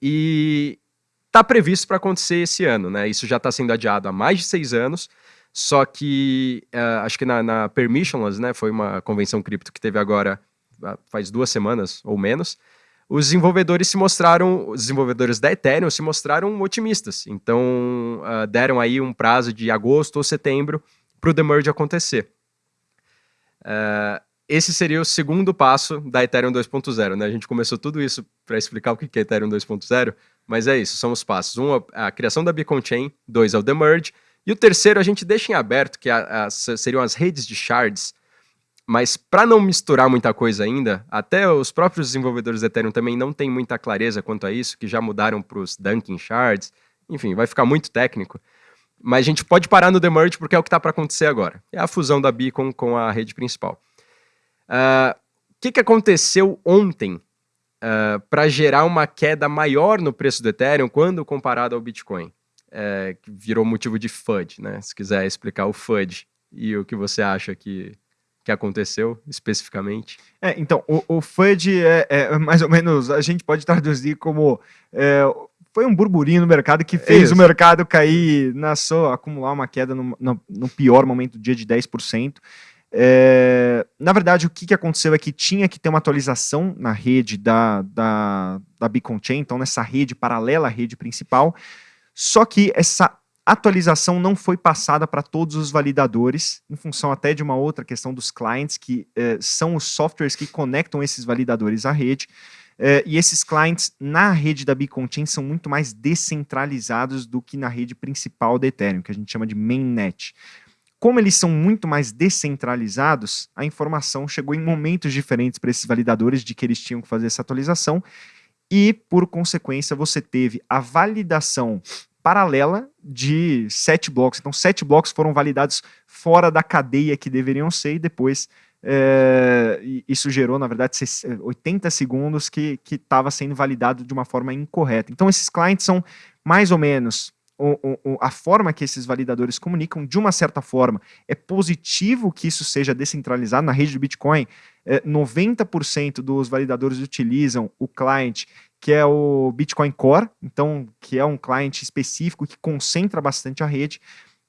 E está previsto para acontecer esse ano, né? Isso já está sendo adiado há mais de seis anos. Só que uh, acho que na, na, Permissionless, né? Foi uma convenção cripto que teve agora faz duas semanas ou menos. Os desenvolvedores se mostraram, os desenvolvedores da Ethereum se mostraram otimistas. Então uh, deram aí um prazo de agosto ou setembro para o demerge acontecer. Uh, esse seria o segundo passo da Ethereum 2.0, né? A gente começou tudo isso para explicar o que é Ethereum 2.0, mas é isso, são os passos. Um, a criação da Beacon Chain, dois, é o Demerge, e o terceiro a gente deixa em aberto, que a, a, seriam as redes de shards, mas para não misturar muita coisa ainda, até os próprios desenvolvedores da Ethereum também não têm muita clareza quanto a isso, que já mudaram para os Dunking Shards, enfim, vai ficar muito técnico. Mas a gente pode parar no Demerge porque é o que está para acontecer agora. É a fusão da Beacon com a rede principal. O uh, que, que aconteceu ontem uh, ah, para gerar uma queda maior no preço do Ethereum quando comparado ao Bitcoin? Uh, que virou motivo de FUD, né? Se quiser explicar o FUD e o que você acha que, que aconteceu especificamente. É, então, o, o FUD é, é, mais ou menos, a gente pode traduzir como é, foi um burburinho no mercado que fez Isso. o mercado cair, na sua, acumular uma queda no, no, no pior momento do dia de 10%. É, na verdade, o que, que aconteceu é que tinha que ter uma atualização na rede da, da, da Beacon Chain, então nessa rede paralela à rede principal, só que essa atualização não foi passada para todos os validadores, em função até de uma outra questão dos clients, que é, são os softwares que conectam esses validadores à rede, é, e esses clients na rede da Beacon Chain são muito mais descentralizados do que na rede principal da Ethereum, que a gente chama de mainnet. Como eles são muito mais descentralizados, a informação chegou em momentos diferentes para esses validadores de que eles tinham que fazer essa atualização e, por consequência, você teve a validação paralela de sete blocos. Então, sete blocos foram validados fora da cadeia que deveriam ser e depois é, isso gerou, na verdade, 80 segundos que estava sendo validado de uma forma incorreta. Então, esses clientes são mais ou menos a forma que esses validadores comunicam, de uma certa forma, é positivo que isso seja descentralizado. Na rede do Bitcoin, é, 90% dos validadores utilizam o client que é o Bitcoin Core, então que é um client específico que concentra bastante a rede.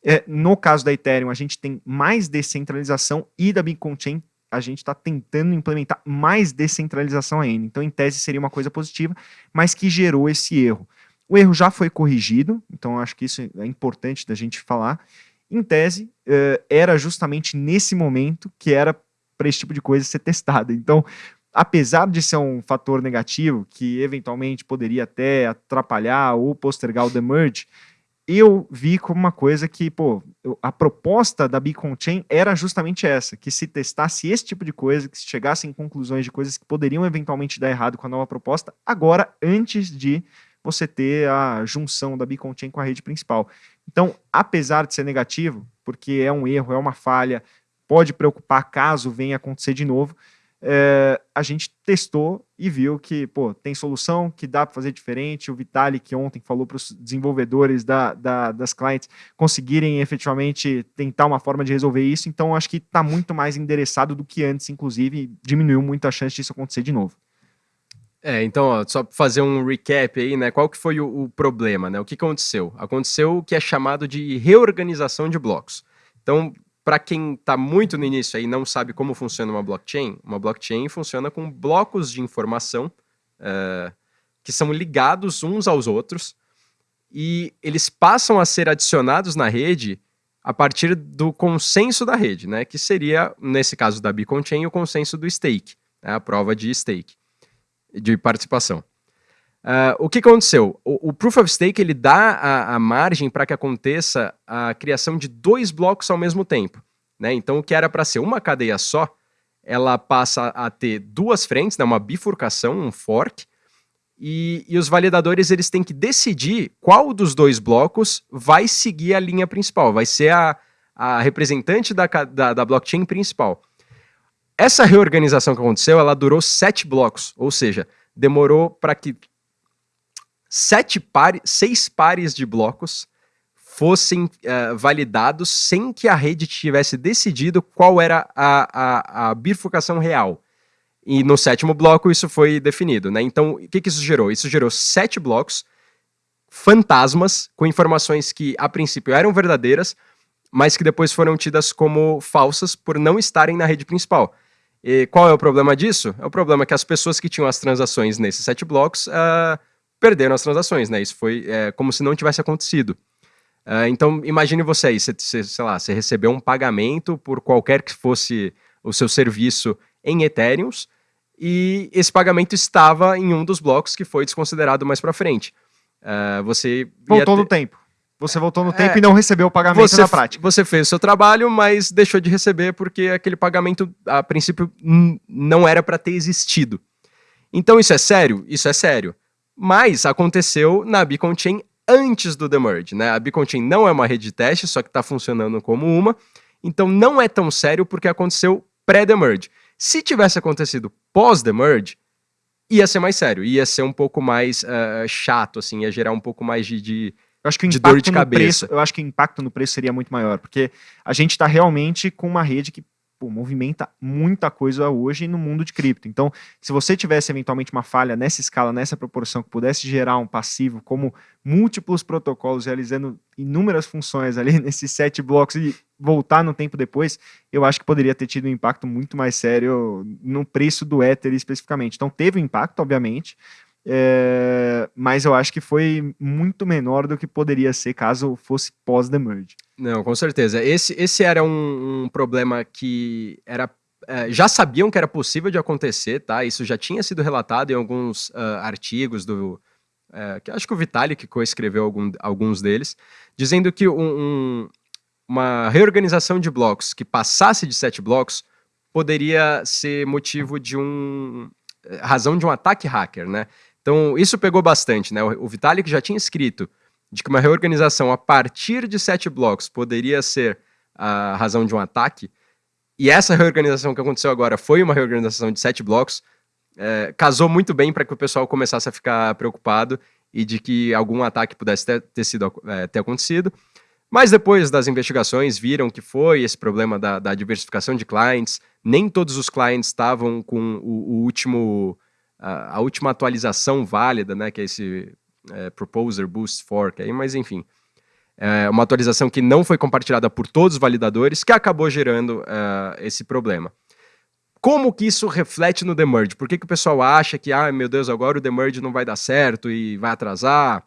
É, no caso da Ethereum, a gente tem mais descentralização e da Bitcoin Chain a gente está tentando implementar mais descentralização ainda. Então, em tese, seria uma coisa positiva, mas que gerou esse erro. O erro já foi corrigido, então acho que isso é importante da gente falar. Em tese, uh, era justamente nesse momento que era para esse tipo de coisa ser testada. Então, apesar de ser um fator negativo, que eventualmente poderia até atrapalhar ou postergar o demerge, eu vi como uma coisa que, pô, a proposta da Beacon Chain era justamente essa, que se testasse esse tipo de coisa, que se chegassem conclusões de coisas que poderiam eventualmente dar errado com a nova proposta, agora, antes de você ter a junção da Beacon Chain com a rede principal. Então, apesar de ser negativo, porque é um erro, é uma falha, pode preocupar caso venha acontecer de novo, é, a gente testou e viu que, pô, tem solução, que dá para fazer diferente. O Vitalik ontem falou para os desenvolvedores da, da, das clientes conseguirem efetivamente tentar uma forma de resolver isso. Então, acho que está muito mais endereçado do que antes, inclusive, diminuiu muito a chance disso acontecer de novo. É, então, ó, só para fazer um recap aí, né? Qual que foi o, o, problema, né? O que aconteceu? Aconteceu o que é chamado de reorganização de blocos. Então, para quem está muito no início aí e não sabe como funciona uma blockchain, uma blockchain funciona com blocos de informação uh, que são ligados uns aos outros e eles passam a ser adicionados na rede a partir do consenso da rede, né? Que seria, nesse caso da Beacon Chain, o consenso do stake, né, a prova de stake, de participação. Uh, o que aconteceu? O, o, Proof of Stake ele dá a, a margem para que aconteça a criação de dois blocos ao mesmo tempo. Né? Então, o que era para ser uma cadeia só, ela passa a ter duas frentes, né? uma bifurcação, um fork, e, e, os validadores eles têm que decidir qual dos dois blocos vai seguir a linha principal, vai ser a, a representante da, da, da blockchain principal. Essa reorganização que aconteceu, ela durou sete blocos, ou seja, demorou para que sete pares, seis pares de blocos fossem uh, validados sem que a rede tivesse decidido qual era a, a, a, bifurcação real. E no sétimo bloco isso foi definido. Né? Então, o que, que isso gerou? Isso gerou sete blocos fantasmas com informações que a princípio eram verdadeiras, mas que depois foram tidas como falsas por não estarem na rede principal. E qual é o problema disso? É o problema que as pessoas que tinham as transações nesses sete blocos uh, perderam as transações, né? Isso foi é, como se não tivesse acontecido. Uh, então, imagine você aí, você, você, sei lá, você recebeu um pagamento por qualquer que fosse o seu serviço em Ethereums, e esse pagamento estava em um dos blocos que foi desconsiderado mais para frente. Uh, você voltou no tempo. Você voltou no é, tempo e não recebeu o pagamento você, na prática. Você fez o seu trabalho, mas deixou de receber porque aquele pagamento, a princípio, não era para ter existido. Então, isso é sério? Isso é sério. Mas aconteceu na Beacon Chain antes do demerge, né? A Beacon Chain não é uma rede de teste, só que está funcionando como uma. Então não é tão sério porque aconteceu pré-demerge. Se tivesse acontecido pós-demerge, ia ser mais sério, ia ser um pouco mais uh, chato, assim, ia gerar um pouco mais de, de eu acho que o impacto no preço, eu acho que o impacto no preço seria muito maior, porque a gente está realmente com uma rede que pô, movimenta muita coisa hoje no mundo de cripto. Então, se você tivesse eventualmente uma falha nessa escala, nessa proporção, que pudesse gerar um passivo como múltiplos protocolos realizando inúmeras funções ali nesses sete blocos e voltar no tempo depois, eu acho que poderia ter tido um impacto muito mais sério no preço do Ether especificamente. Então, teve um impacto, obviamente, é, mas eu acho que foi muito menor do que poderia ser caso fosse pós-the merge. Não, com certeza. Esse, esse era um, um problema que era é, já sabiam que era possível de acontecer, tá? Isso já tinha sido relatado em alguns uh, artigos do. É, que acho que o Vitalik coescreveu algum, alguns deles, dizendo que um, um, uma reorganização de blocos que passasse de sete blocos poderia ser motivo de um. razão de um ataque hacker, né? Então, isso pegou bastante, né? O, Vitalik já tinha escrito de que uma reorganização a partir de sete blocos poderia ser a razão de um ataque, e essa reorganização que aconteceu agora foi uma reorganização de sete blocos, é, casou muito bem para que o pessoal começasse a ficar preocupado e de que algum ataque pudesse ter, ter sido, é, ter acontecido. Mas depois das investigações viram que foi esse problema da, da diversificação de clients, nem todos os clients estavam com o, o último a, última atualização válida, né, que é esse é, Proposer Boost Fork aí, mas enfim. É uma atualização que não foi compartilhada por todos os validadores, que acabou gerando uh, esse problema. Como que isso reflete no demerge? Por que, que o pessoal acha que, ah, meu Deus, agora o demerge não vai dar certo e vai atrasar,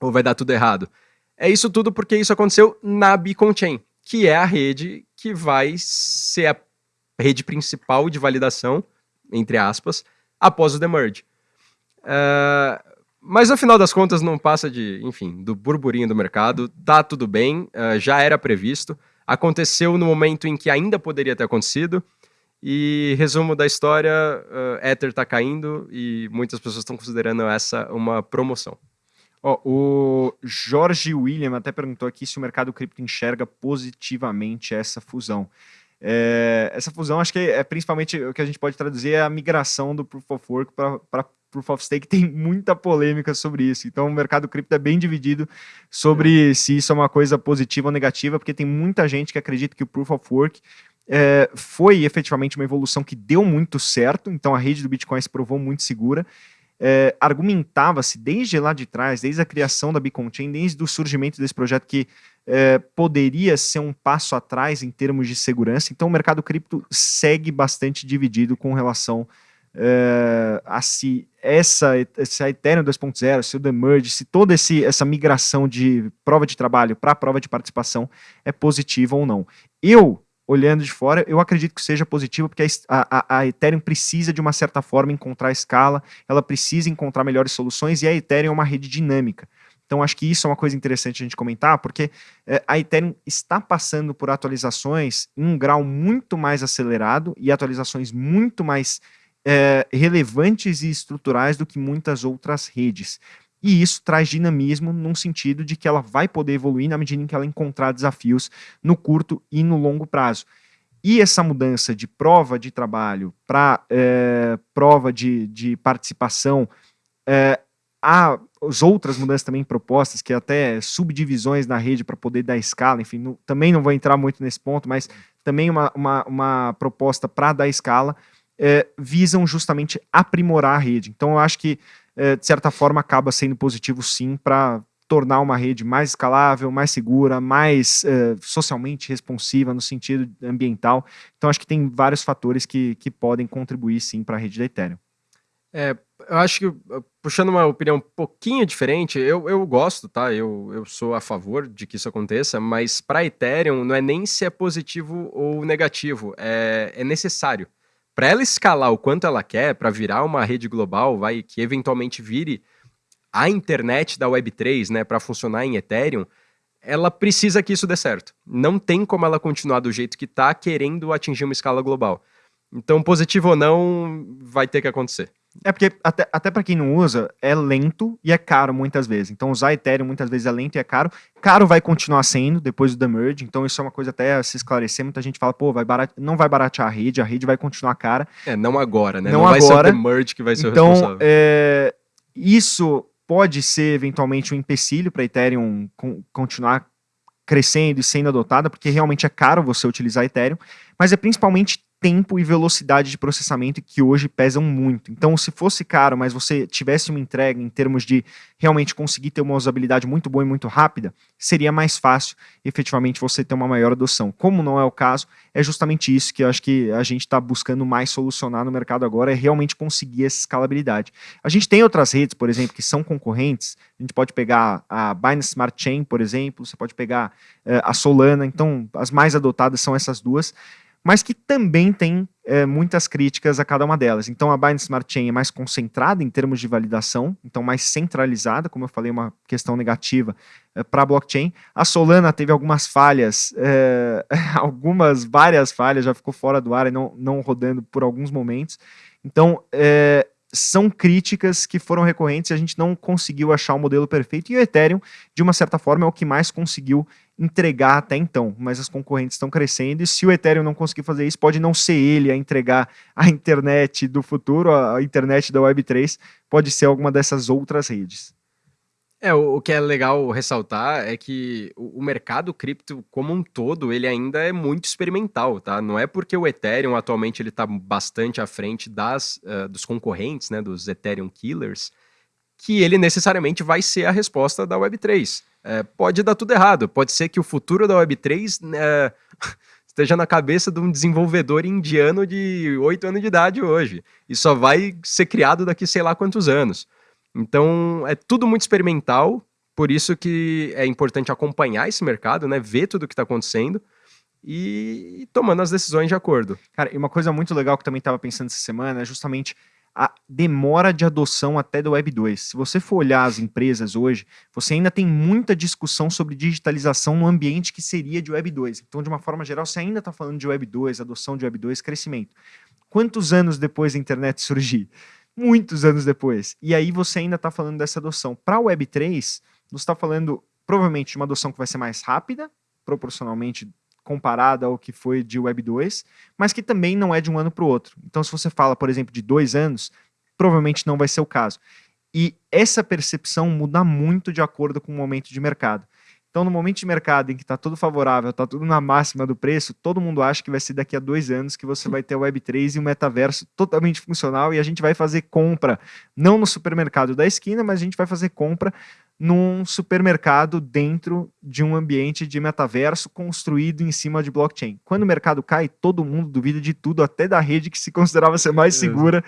ou vai dar tudo errado? É isso tudo porque isso aconteceu na Beacon Chain, que é a rede que vai ser a rede principal de validação, entre aspas, após o demerge. Uh, mas no final das contas não passa de, enfim, do burburinho do mercado, tá tudo bem, uh, já era previsto, aconteceu no momento em que ainda poderia ter acontecido, e resumo da história, uh, Ether tá caindo e muitas pessoas estão considerando essa uma promoção. Oh, o Jorge William até perguntou aqui se o mercado cripto enxerga positivamente essa fusão. É, essa fusão, acho que é, é, principalmente o que a gente pode traduzir é a migração do Proof of Work para Proof of Stake. Tem muita polêmica sobre isso. Então, o mercado cripto é bem dividido sobre é. se isso é uma coisa positiva ou negativa, porque tem muita gente que acredita que o Proof of Work é, foi efetivamente uma evolução que deu muito certo. Então, a rede do Bitcoin se provou muito segura. É, argumentava-se desde lá de trás, desde a criação da Beacon Chain, desde o surgimento desse projeto que é, poderia ser um passo atrás em termos de segurança. Então, o mercado cripto segue bastante dividido com relação é, a se essa, essa Ethereum 2.0, se o Demerge, se toda esse, essa migração de prova de trabalho para prova de participação é positiva ou não. Eu, olhando de fora, eu acredito que seja positivo, porque a, a, a, Ethereum precisa, de uma certa forma, encontrar escala, ela precisa encontrar melhores soluções, e a Ethereum é uma rede dinâmica. Então, acho que isso é uma coisa interessante a gente comentar, porque é, a Ethereum está passando por atualizações em um grau muito mais acelerado e atualizações muito mais é, relevantes e estruturais do que muitas outras redes. E isso traz dinamismo num sentido de que ela vai poder evoluir na medida em que ela encontrar desafios no curto e no longo prazo. E essa mudança de prova de trabalho para é, prova de, de participação, é, há as outras mudanças também propostas, que até subdivisões na rede para poder dar escala, enfim, não, também não vou entrar muito nesse ponto, mas também uma, uma, uma proposta para dar escala, é, visam justamente aprimorar a rede. Então eu acho que, é, de certa forma, acaba sendo positivo sim para tornar uma rede mais escalável, mais segura, mais é, socialmente responsiva no sentido ambiental. Então acho que tem vários fatores que, que podem contribuir sim para a rede da Ethereum. É, eu acho que, puxando uma opinião um pouquinho diferente, eu, eu gosto, tá? Eu, eu sou a favor de que isso aconteça, mas para Ethereum não é nem se é positivo ou negativo, é, é necessário. Para ela escalar o quanto ela quer, para virar uma rede global, vai que eventualmente vire a internet da Web3, né, para funcionar em Ethereum, ela precisa que isso dê certo. Não tem como ela continuar do jeito que está querendo atingir uma escala global. Então, positivo ou não, vai ter que acontecer. É porque, até, até para quem não usa, é lento e é caro muitas vezes. Então, usar Ethereum muitas vezes é lento e é caro. Caro vai continuar sendo depois do The Merge. Então, isso é uma coisa até a se esclarecer. Muita gente fala, pô, vai barat... não vai baratear a rede, a rede vai continuar cara. É, não agora, né? Não, não agora. vai ser o The Merge que vai ser então, o responsável. É... Isso pode ser eventualmente um empecilho para Ethereum continuar crescendo e sendo adotada, porque realmente é caro você utilizar Ethereum, mas é principalmente tempo e velocidade de processamento que hoje pesam muito. Então, se fosse caro, mas você tivesse uma entrega em termos de realmente conseguir ter uma usabilidade muito boa e muito rápida, seria mais fácil efetivamente você ter uma maior adoção. Como não é o caso, é justamente isso que eu acho que a gente está buscando mais solucionar no mercado agora, é realmente conseguir essa escalabilidade. A gente tem outras redes, por exemplo, que são concorrentes, a gente pode pegar a Binance Smart Chain, por exemplo, você pode pegar uh, a Solana, então as mais adotadas são essas duas, mas que também tem é, muitas críticas a cada uma delas. Então a Binance Smart Chain é mais concentrada em termos de validação, então mais centralizada, como eu falei, uma questão negativa é, para a blockchain. A Solana teve algumas falhas, é, algumas, várias falhas, já ficou fora do ar e não, não rodando por alguns momentos. Então, é, são críticas que foram recorrentes e a gente não conseguiu achar o modelo perfeito. E o Ethereum, de uma certa forma, é o que mais conseguiu entregar até então, mas as concorrentes estão crescendo e se o Ethereum não conseguir fazer isso, pode não ser ele a entregar a internet do futuro, a internet da Web3, pode ser alguma dessas outras redes. É, o, que é legal ressaltar é que o, mercado cripto como um todo, ele ainda é muito experimental, tá? Não é porque o Ethereum atualmente ele está bastante à frente das, uh, dos concorrentes, né, dos Ethereum Killers, que ele necessariamente vai ser a resposta da Web3. É, pode dar tudo errado. Pode ser que o futuro da Web3 é, esteja na cabeça de um desenvolvedor indiano de 8 anos de idade hoje. E só vai ser criado daqui sei lá quantos anos. Então, é tudo muito experimental. Por isso que é importante acompanhar esse mercado, né? Ver tudo o que está acontecendo e tomando as decisões de acordo. Cara, e uma coisa muito legal que também estava pensando essa semana é justamente a demora de adoção até do Web 2. Se você for olhar as empresas hoje, você ainda tem muita discussão sobre digitalização no ambiente que seria de Web 2. Então, de uma forma geral, você ainda está falando de Web 2, adoção de Web 2, crescimento. Quantos anos depois da internet surgir? Muitos anos depois. E aí você ainda está falando dessa adoção. Para a Web 3, você está falando provavelmente de uma adoção que vai ser mais rápida, proporcionalmente comparada ao que foi de Web 2, mas que também não é de um ano para o outro. Então, se você fala, por exemplo, de dois anos, provavelmente não vai ser o caso. E essa percepção muda muito de acordo com o momento de mercado. Então, no momento de mercado em que está tudo favorável, está tudo na máxima do preço, todo mundo acha que vai ser daqui a dois anos que você vai ter o Web3 e o metaverso totalmente funcional e a gente vai fazer compra, não no supermercado da esquina, mas a gente vai fazer compra num supermercado dentro de um ambiente de metaverso construído em cima de blockchain. Quando o mercado cai, todo mundo duvida de tudo, até da rede que se considerava ser mais segura,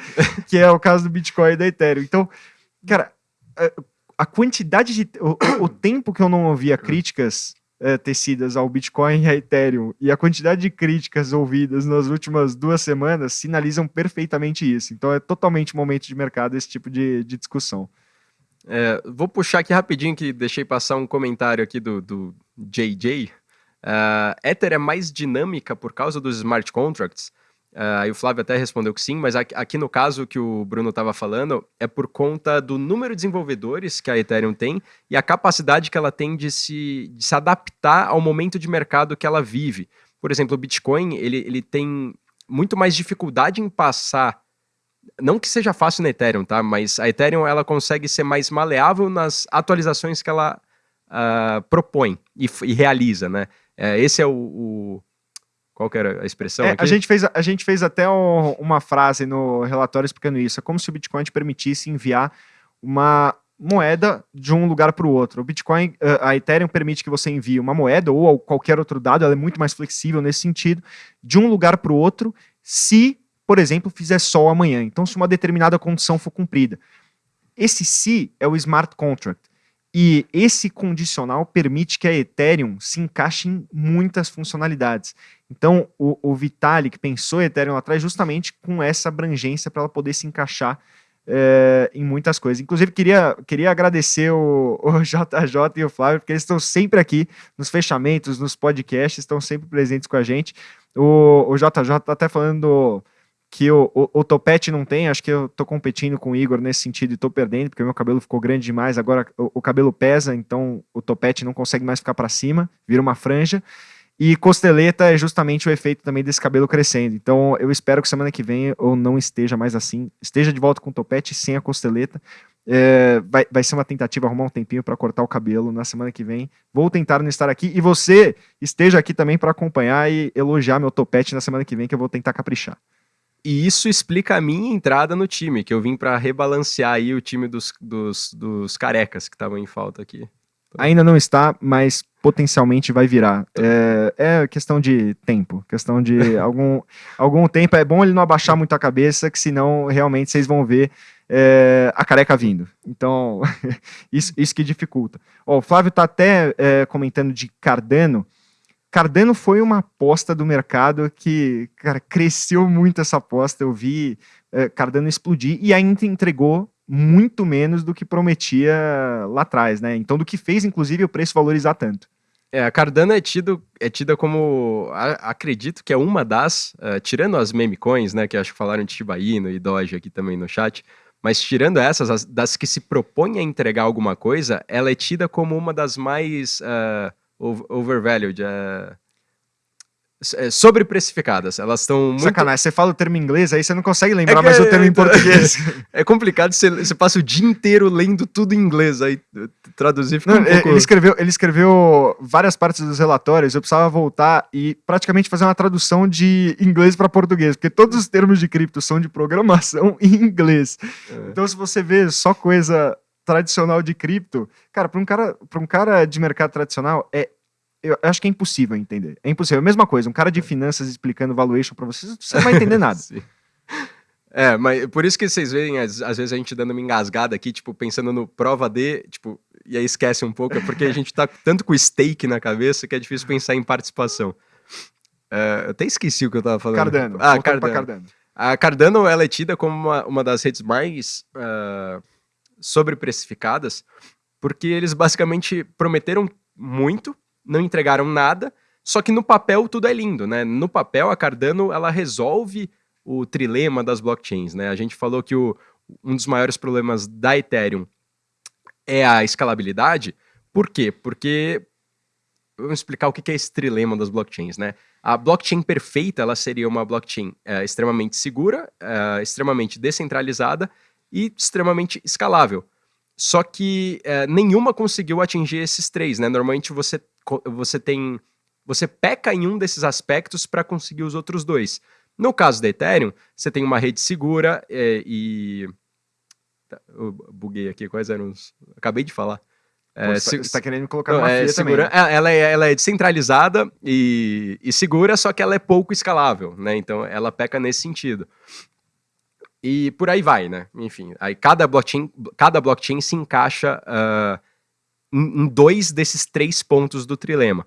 que é o caso do Bitcoin e da Ethereum. Então, cara, a quantidade de. O, o tempo que eu não ouvia críticas é, tecidas ao Bitcoin e a Ethereum e a quantidade de críticas ouvidas nas últimas duas semanas sinalizam perfeitamente isso. Então é totalmente momento de mercado esse tipo de, de discussão. É, vou puxar aqui rapidinho que deixei passar um comentário aqui do, do JJ. Uh, Ether é mais dinâmica por causa dos smart contracts. Uh, e o Flávio até respondeu que sim, mas aqui, aqui no caso que o Bruno estava falando, é por conta do número de desenvolvedores que a Ethereum tem e a capacidade que ela tem de se, de se adaptar ao momento de mercado que ela vive. Por exemplo, o Bitcoin ele, ele tem muito mais dificuldade em passar. Não que seja fácil na Ethereum, tá? Mas a Ethereum ela consegue ser mais maleável nas atualizações que ela uh, propõe e, e, realiza, né? Uh, esse é o, o qual que era a expressão é, A gente fez, a gente fez até um, uma frase no relatório explicando isso. É como se o Bitcoin te permitisse enviar uma moeda de um lugar para o outro. O Bitcoin, eh, a Ethereum permite que você envie uma moeda ou qualquer outro dado, ela é muito mais flexível nesse sentido, de um lugar para o outro, se, por exemplo, fizer sol amanhã. Então, se uma determinada condição for cumprida. Esse se é o smart contract. E esse condicional permite que a Ethereum se encaixe em muitas funcionalidades. Então, o, o Vitalik pensou a Ethereum lá atrás justamente com essa abrangência para ela poder se encaixar é, em muitas coisas. Inclusive, queria, queria agradecer o, o JJ e o Flávio, porque eles estão sempre aqui nos fechamentos, nos podcasts, estão sempre presentes com a gente. O, o JJ está até falando que o, o, o, topete não tem, acho que eu tô competindo com o Igor nesse sentido e tô perdendo, porque meu cabelo ficou grande demais, agora o, o cabelo pesa, então o topete não consegue mais ficar para cima, vira uma franja. E costeleta é justamente o efeito também desse cabelo crescendo. Então eu espero que semana que vem eu não esteja mais assim, esteja de volta com o topete sem a costeleta. É, vai, vai ser uma tentativa arrumar um tempinho para cortar o cabelo na semana que vem. Vou tentar não estar aqui e você esteja aqui também para acompanhar e elogiar meu topete na semana que vem, que eu vou tentar caprichar. E isso explica a minha entrada no time, que eu vim para rebalancear aí o time dos, dos, dos carecas que estavam em falta aqui. Ainda não está, mas potencialmente vai virar. É, é questão de tempo, questão de algum, algum tempo. É bom ele não abaixar muito a cabeça, que senão realmente vocês vão ver é, a careca vindo. Então, isso, isso que dificulta. Ó, o Flávio está até é, comentando de Cardano. Cardano foi uma aposta do mercado que, cara, cresceu muito essa aposta. Eu vi é, Cardano explodir e ainda entregou muito menos do que prometia lá atrás, né? Então, do que fez, inclusive, o preço valorizar tanto. É, a Cardano é, tido, é tida como, a, acredito que é uma das, uh, tirando as meme coins, né, que acho que falaram de Shiba Inu e Doge aqui também no chat, mas tirando essas, as, das que se propõem a entregar alguma coisa, ela é tida como uma das mais uh, overvalued, uh, é, sobreprecificadas. Elas estão muito. Sacanagem, você fala o termo em inglês, aí você não consegue lembrar é mais o termo em português. é complicado, você, você passa o dia inteiro lendo tudo em inglês, aí traduzir fica não, um pouco... ele, escreveu, ele escreveu várias partes dos relatórios, eu precisava voltar e praticamente fazer uma tradução de inglês para português, porque todos os termos de cripto são de programação em inglês. É. Então, se você vê só coisa tradicional de cripto, cara, para um cara, para um cara de mercado tradicional é eu acho que é impossível entender. É impossível. É a mesma coisa, um cara de finanças explicando valuation para vocês, você não vai entender nada. é, mas por isso que vocês veem, às, às, vezes a gente dando uma engasgada aqui, tipo, pensando no prova D, tipo, e aí esquece um pouco, é porque a gente tá tanto com stake na cabeça que é difícil pensar em participação. É, eu até esqueci o que eu tava falando. Cardano. Ah, Cardano. Cardano. A Cardano ela é tida como uma, uma das redes mais uh, sobreprecificadas, porque eles basicamente prometeram muito não entregaram nada, só que no papel tudo é lindo, né? No papel a Cardano ela resolve o trilema das blockchains, né? A gente falou que o, um dos maiores problemas da Ethereum é a escalabilidade. Por quê? Porque vamos explicar o que é esse trilema das blockchains, né? A blockchain perfeita, ela seria uma blockchain é, extremamente segura, é, extremamente descentralizada e extremamente escalável. Só que é, nenhuma conseguiu atingir esses três, né? Normalmente você, você tem... Você peca em um desses aspectos para conseguir os outros dois. No caso da Ethereum, você tem uma rede segura é, e... Tá, eu buguei aqui, quais eram os... Acabei de falar. É, você está querendo me colocar numa é, segura, também. Né? Ela, é, ela é descentralizada e, e, segura, só que ela é pouco escalável, né? Então ela peca nesse sentido. E por aí vai, né? Enfim, aí cada blockchain, cada blockchain se encaixa uh, em, dois desses três pontos do trilema.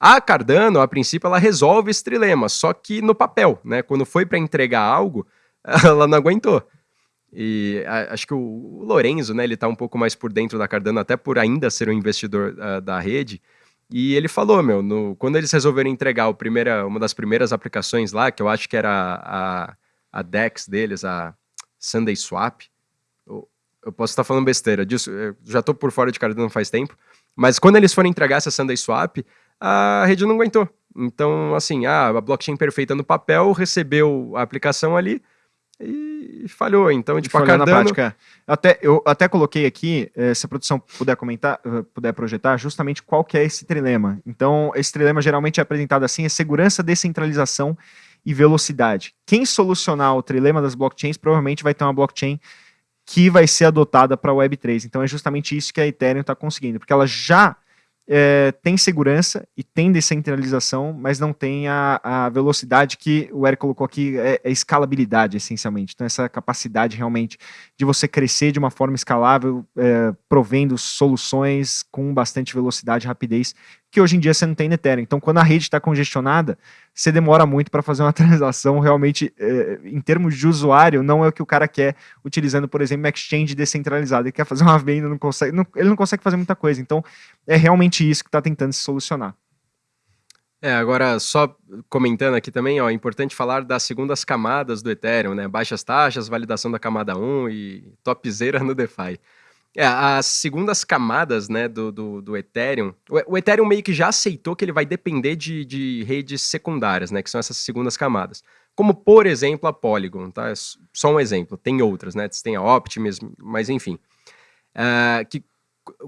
A Cardano, a princípio, ela resolve esse trilema, só que no papel, né? Quando foi para entregar algo, ela não aguentou. E a, acho que o, o, Lorenzo, né, ele tá um pouco mais por dentro da Cardano, até por ainda ser um investidor uh, da rede. E ele falou, meu, no, quando eles resolveram entregar primeira, uma das primeiras aplicações lá, que eu acho que era a, a DEX deles, a Sunday Swap, eu, eu posso estar falando besteira disso, já tô por fora de Cardano faz tempo, mas quando eles foram entregar essa Sunday Swap, a rede não aguentou. Então, assim, ah, a blockchain perfeita no papel, recebeu a aplicação ali, e falhou. Então, tipo, falhou a Cardano... na prática. Até, eu até coloquei aqui, eh, se a produção puder comentar, eh, puder projetar, justamente qual que é esse trilema. Então, esse trilema geralmente é apresentado assim, é segurança, descentralização e velocidade. Quem solucionar o trilema das blockchains provavelmente vai ter uma blockchain que vai ser adotada para a Web3. Então, é justamente isso que a Ethereum está conseguindo, porque ela já é, tem segurança e tem descentralização, mas não tem a, a velocidade que o Eric colocou aqui, é, é, escalabilidade, essencialmente. Então, essa capacidade realmente de você crescer de uma forma escalável, é, provendo soluções com bastante velocidade e rapidez, que hoje em dia você não tem no Ethereum. Então, quando a rede está congestionada, você demora muito para fazer uma transação realmente, é, em termos de usuário, não é o que o cara quer utilizando, por exemplo, uma exchange descentralizada. Ele quer fazer uma venda, não consegue, não, ele não consegue fazer muita coisa. Então, é realmente isso que está tentando se solucionar. É, agora só comentando aqui também, ó, é importante falar das segundas camadas do Ethereum, né? Baixas taxas, validação da camada 1 e topzera no DeFi. É, as segundas camadas né, do, do, do Ethereum, o, o, Ethereum meio que já aceitou que ele vai depender de, de redes secundárias, né, que são essas segundas camadas. Como, por exemplo, a Polygon, tá? É só um exemplo, tem outras, né? Tem a Optimism, mas enfim. Uh, que,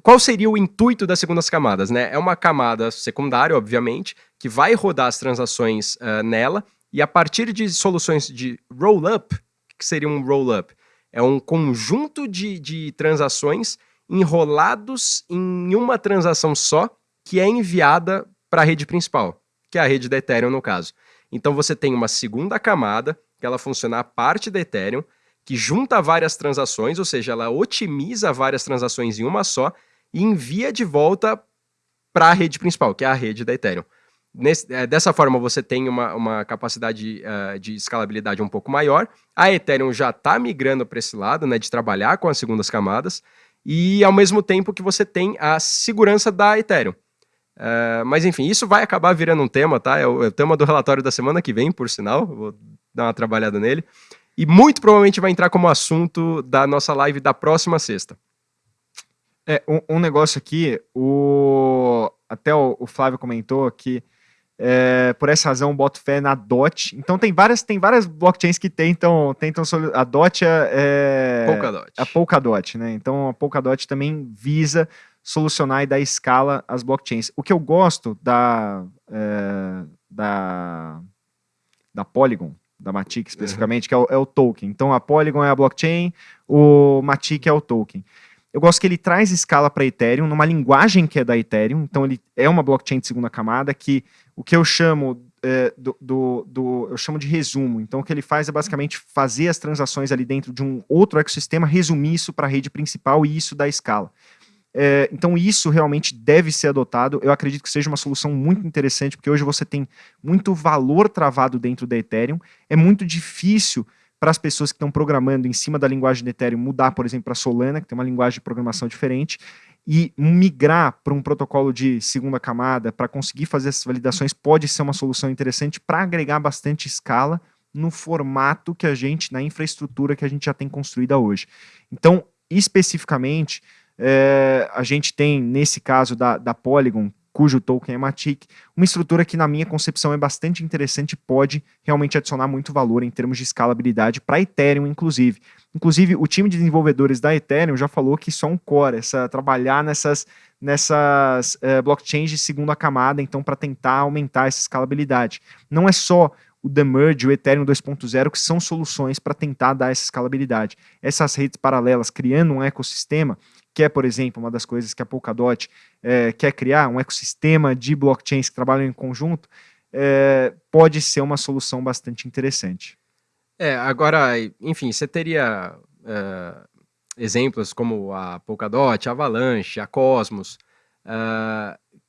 qual seria o intuito das segundas camadas? Né? É uma camada secundária, obviamente, que vai rodar as transações uh, nela, e a partir de soluções de roll-up, que seria um roll-up? É um conjunto de, de transações enrolados em uma transação só que é enviada para a rede principal, que é a rede da Ethereum no caso. Então você tem uma segunda camada, que ela funciona a parte da Ethereum, que junta várias transações, ou seja, ela otimiza várias transações em uma só e envia de volta para a rede principal, que é a rede da Ethereum. Nesse, é, dessa forma, você tem uma, uma capacidade uh, de escalabilidade um pouco maior. A Ethereum já está migrando para esse lado, né, de trabalhar com as segundas camadas, e ao mesmo tempo que você tem a segurança da Ethereum. Uh, mas enfim, isso vai acabar virando um tema, tá? É o, é o, tema do relatório da semana que vem, por sinal, vou dar uma trabalhada nele. E muito provavelmente vai entrar como assunto da nossa live da próxima sexta. É, um, um negócio aqui, o... até o, o Flávio comentou que é, por essa razão, boto fé na DOT. Então tem várias, tem várias blockchains que tentam, tentam a DOT é, Polkadot. a Polkadot, né? Então a Polkadot também visa solucionar e dar escala às blockchains. O que eu gosto da é, da da Polygon, da Matic especificamente, uhum. que é o, é o, token. Então a Polygon é a blockchain, o Matic é o token. Eu gosto que ele traz escala para Ethereum numa linguagem que é da Ethereum. Então ele é uma blockchain de segunda camada que o que eu chamo é, do, do, do, eu chamo de resumo. Então o que ele faz é basicamente fazer as transações ali dentro de um outro ecossistema, resumir isso para a rede principal e isso dá escala. É, então isso realmente deve ser adotado. Eu acredito que seja uma solução muito interessante, porque hoje você tem muito valor travado dentro da Ethereum. É muito difícil para as pessoas que estão programando em cima da linguagem de Ethereum mudar, por exemplo, para Solana, que tem uma linguagem de programação diferente, e migrar para um protocolo de segunda camada para conseguir fazer essas validações pode ser uma solução interessante para agregar bastante escala no formato que a gente, na infraestrutura que a gente já tem construída hoje. Então, especificamente, é, a gente tem, nesse caso da, da Polygon, cujo token é Matic, uma estrutura que, na minha concepção, é bastante interessante e pode realmente adicionar muito valor em termos de escalabilidade para Ethereum, inclusive. Inclusive, o time de desenvolvedores da Ethereum já falou que é um core, essa, trabalhar nessas, nessas uh, blockchains de segunda camada, então, para tentar aumentar essa escalabilidade. Não é só o The Merge, o Ethereum 2.0, que são soluções para tentar dar essa escalabilidade. Essas redes paralelas, criando um ecossistema, que é, por exemplo, uma das coisas que a Polkadot é, quer criar, um ecossistema de blockchains que trabalham em conjunto, é, pode ser uma solução bastante interessante. É, agora, enfim, você teria é, exemplos como a Polkadot, a Avalanche, a Cosmos,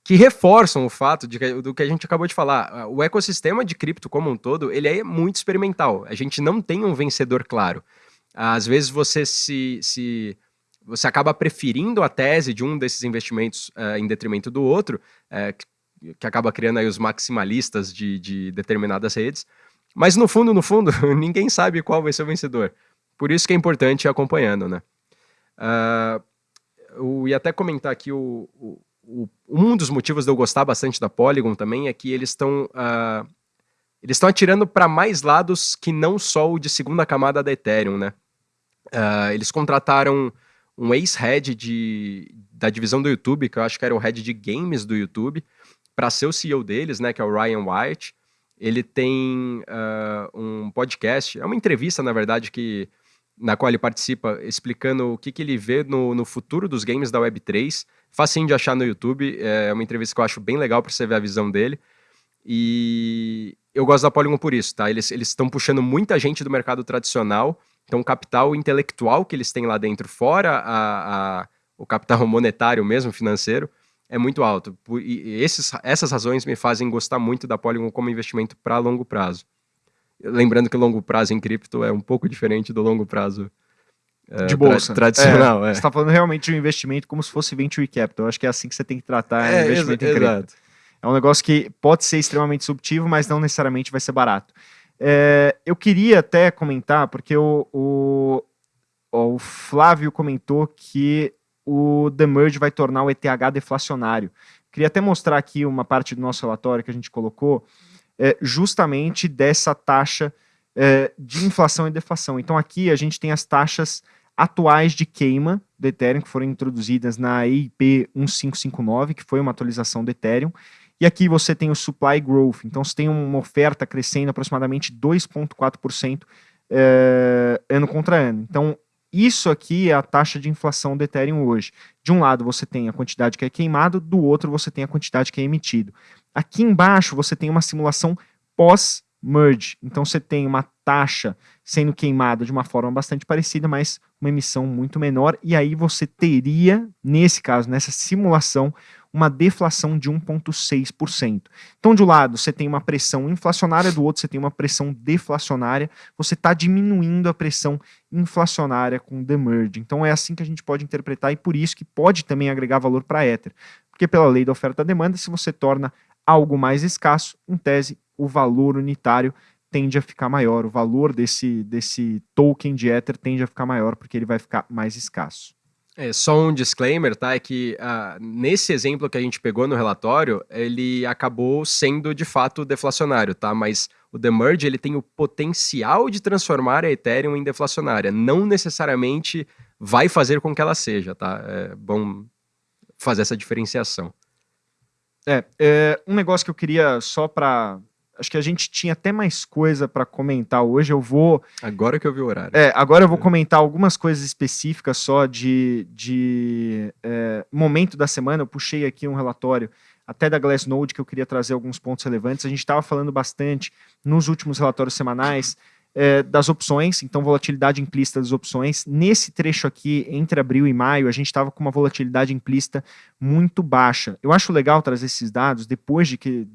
que reforçam o fato de do que a gente acabou de falar. O ecossistema de cripto como um todo, ele é muito experimental. A gente não tem um vencedor claro. Às vezes você se, se você acaba preferindo a tese de um desses investimentos uh, em detrimento do outro, uh, que, que, acaba criando aí os maximalistas de, de determinadas redes. Mas no fundo, no fundo, ninguém sabe qual vai ser o vencedor. Por isso que é importante ir acompanhando, né? Uh, eu ia até comentar aqui o, o, o, um dos motivos de eu gostar bastante da Polygon também é que eles estão uh, eles estão atirando para mais lados que não só o de segunda camada da Ethereum, né? Uh, eles contrataram um ex-head da divisão do YouTube, que eu acho que era o head de games do YouTube, para ser o CEO deles, né? Que é o Ryan White. Ele tem uh, um podcast, é uma entrevista, na verdade, que na qual ele participa explicando o que, que ele vê no, no futuro dos games da Web3. Facinho de achar no YouTube, é uma entrevista que eu acho bem legal para você ver a visão dele. E eu gosto da Polygon por isso, tá? Eles estão puxando muita gente do mercado tradicional, então o capital intelectual que eles têm lá dentro, fora a, a, o capital monetário mesmo, financeiro, é muito alto. E esses, essas razões me fazem gostar muito da Polygon como investimento para longo prazo. Lembrando que o longo prazo em cripto é um pouco diferente do longo prazo é, de bolsa. Tra tradicional. É, é. Você está falando realmente de um investimento como se fosse venture capital. Eu acho que é assim que você tem que tratar é, investimento em cripto. Exato. É um negócio que pode ser extremamente subtivo, mas não necessariamente vai ser barato. É, eu queria até comentar, porque o, o, o, Flávio comentou que o The Merge vai tornar o ETH deflacionário. Queria até mostrar aqui uma parte do nosso relatório que a gente colocou, é, justamente dessa taxa é, de inflação e deflação. Então aqui a gente tem as taxas atuais de queima do Ethereum, que foram introduzidas na EIP 1559, que foi uma atualização do Ethereum, e aqui você tem o supply growth, então você tem uma oferta crescendo aproximadamente 2,4% é, ano contra ano. Então, isso aqui é a taxa de inflação do Ethereum hoje. De um lado você tem a quantidade que é queimado, do outro você tem a quantidade que é emitido. Aqui embaixo você tem uma simulação pós-merge. Então você tem uma taxa sendo queimada de uma forma bastante parecida, mas uma emissão muito menor. E aí você teria, nesse caso, nessa simulação, uma deflação de 1,6%. Então, de um lado, você tem uma pressão inflacionária, do outro, você tem uma pressão deflacionária. Você está diminuindo a pressão inflacionária com o demerge. Então, é assim que a gente pode interpretar e por isso que pode também agregar valor para a Ether. Porque, pela lei da oferta-demanda, se você torna algo mais escasso, em tese, o valor unitário tende a ficar maior, o valor desse, desse token de Ether tende a ficar maior porque ele vai ficar mais escasso. É, só um disclaimer, tá? É que uh, nesse exemplo que a gente pegou no relatório, ele acabou sendo de fato deflacionário, tá? Mas o Demerge ele tem o potencial de transformar a Ethereum em deflacionária. Não necessariamente vai fazer com que ela seja, tá? É bom fazer essa diferenciação. É, é um negócio que eu queria só para Acho que a gente tinha até mais coisa para comentar hoje. Eu vou. Agora que eu vi o horário. É, agora eu vou é. comentar algumas coisas específicas só de, de é, momento da semana. Eu puxei aqui um relatório até da Glassnode que eu queria trazer alguns pontos relevantes. A gente estava falando bastante nos últimos relatórios semanais é, das opções, então volatilidade implícita das opções. Nesse trecho aqui, entre abril e maio, a gente estava com uma volatilidade implícita muito baixa. Eu acho legal trazer esses dados depois de que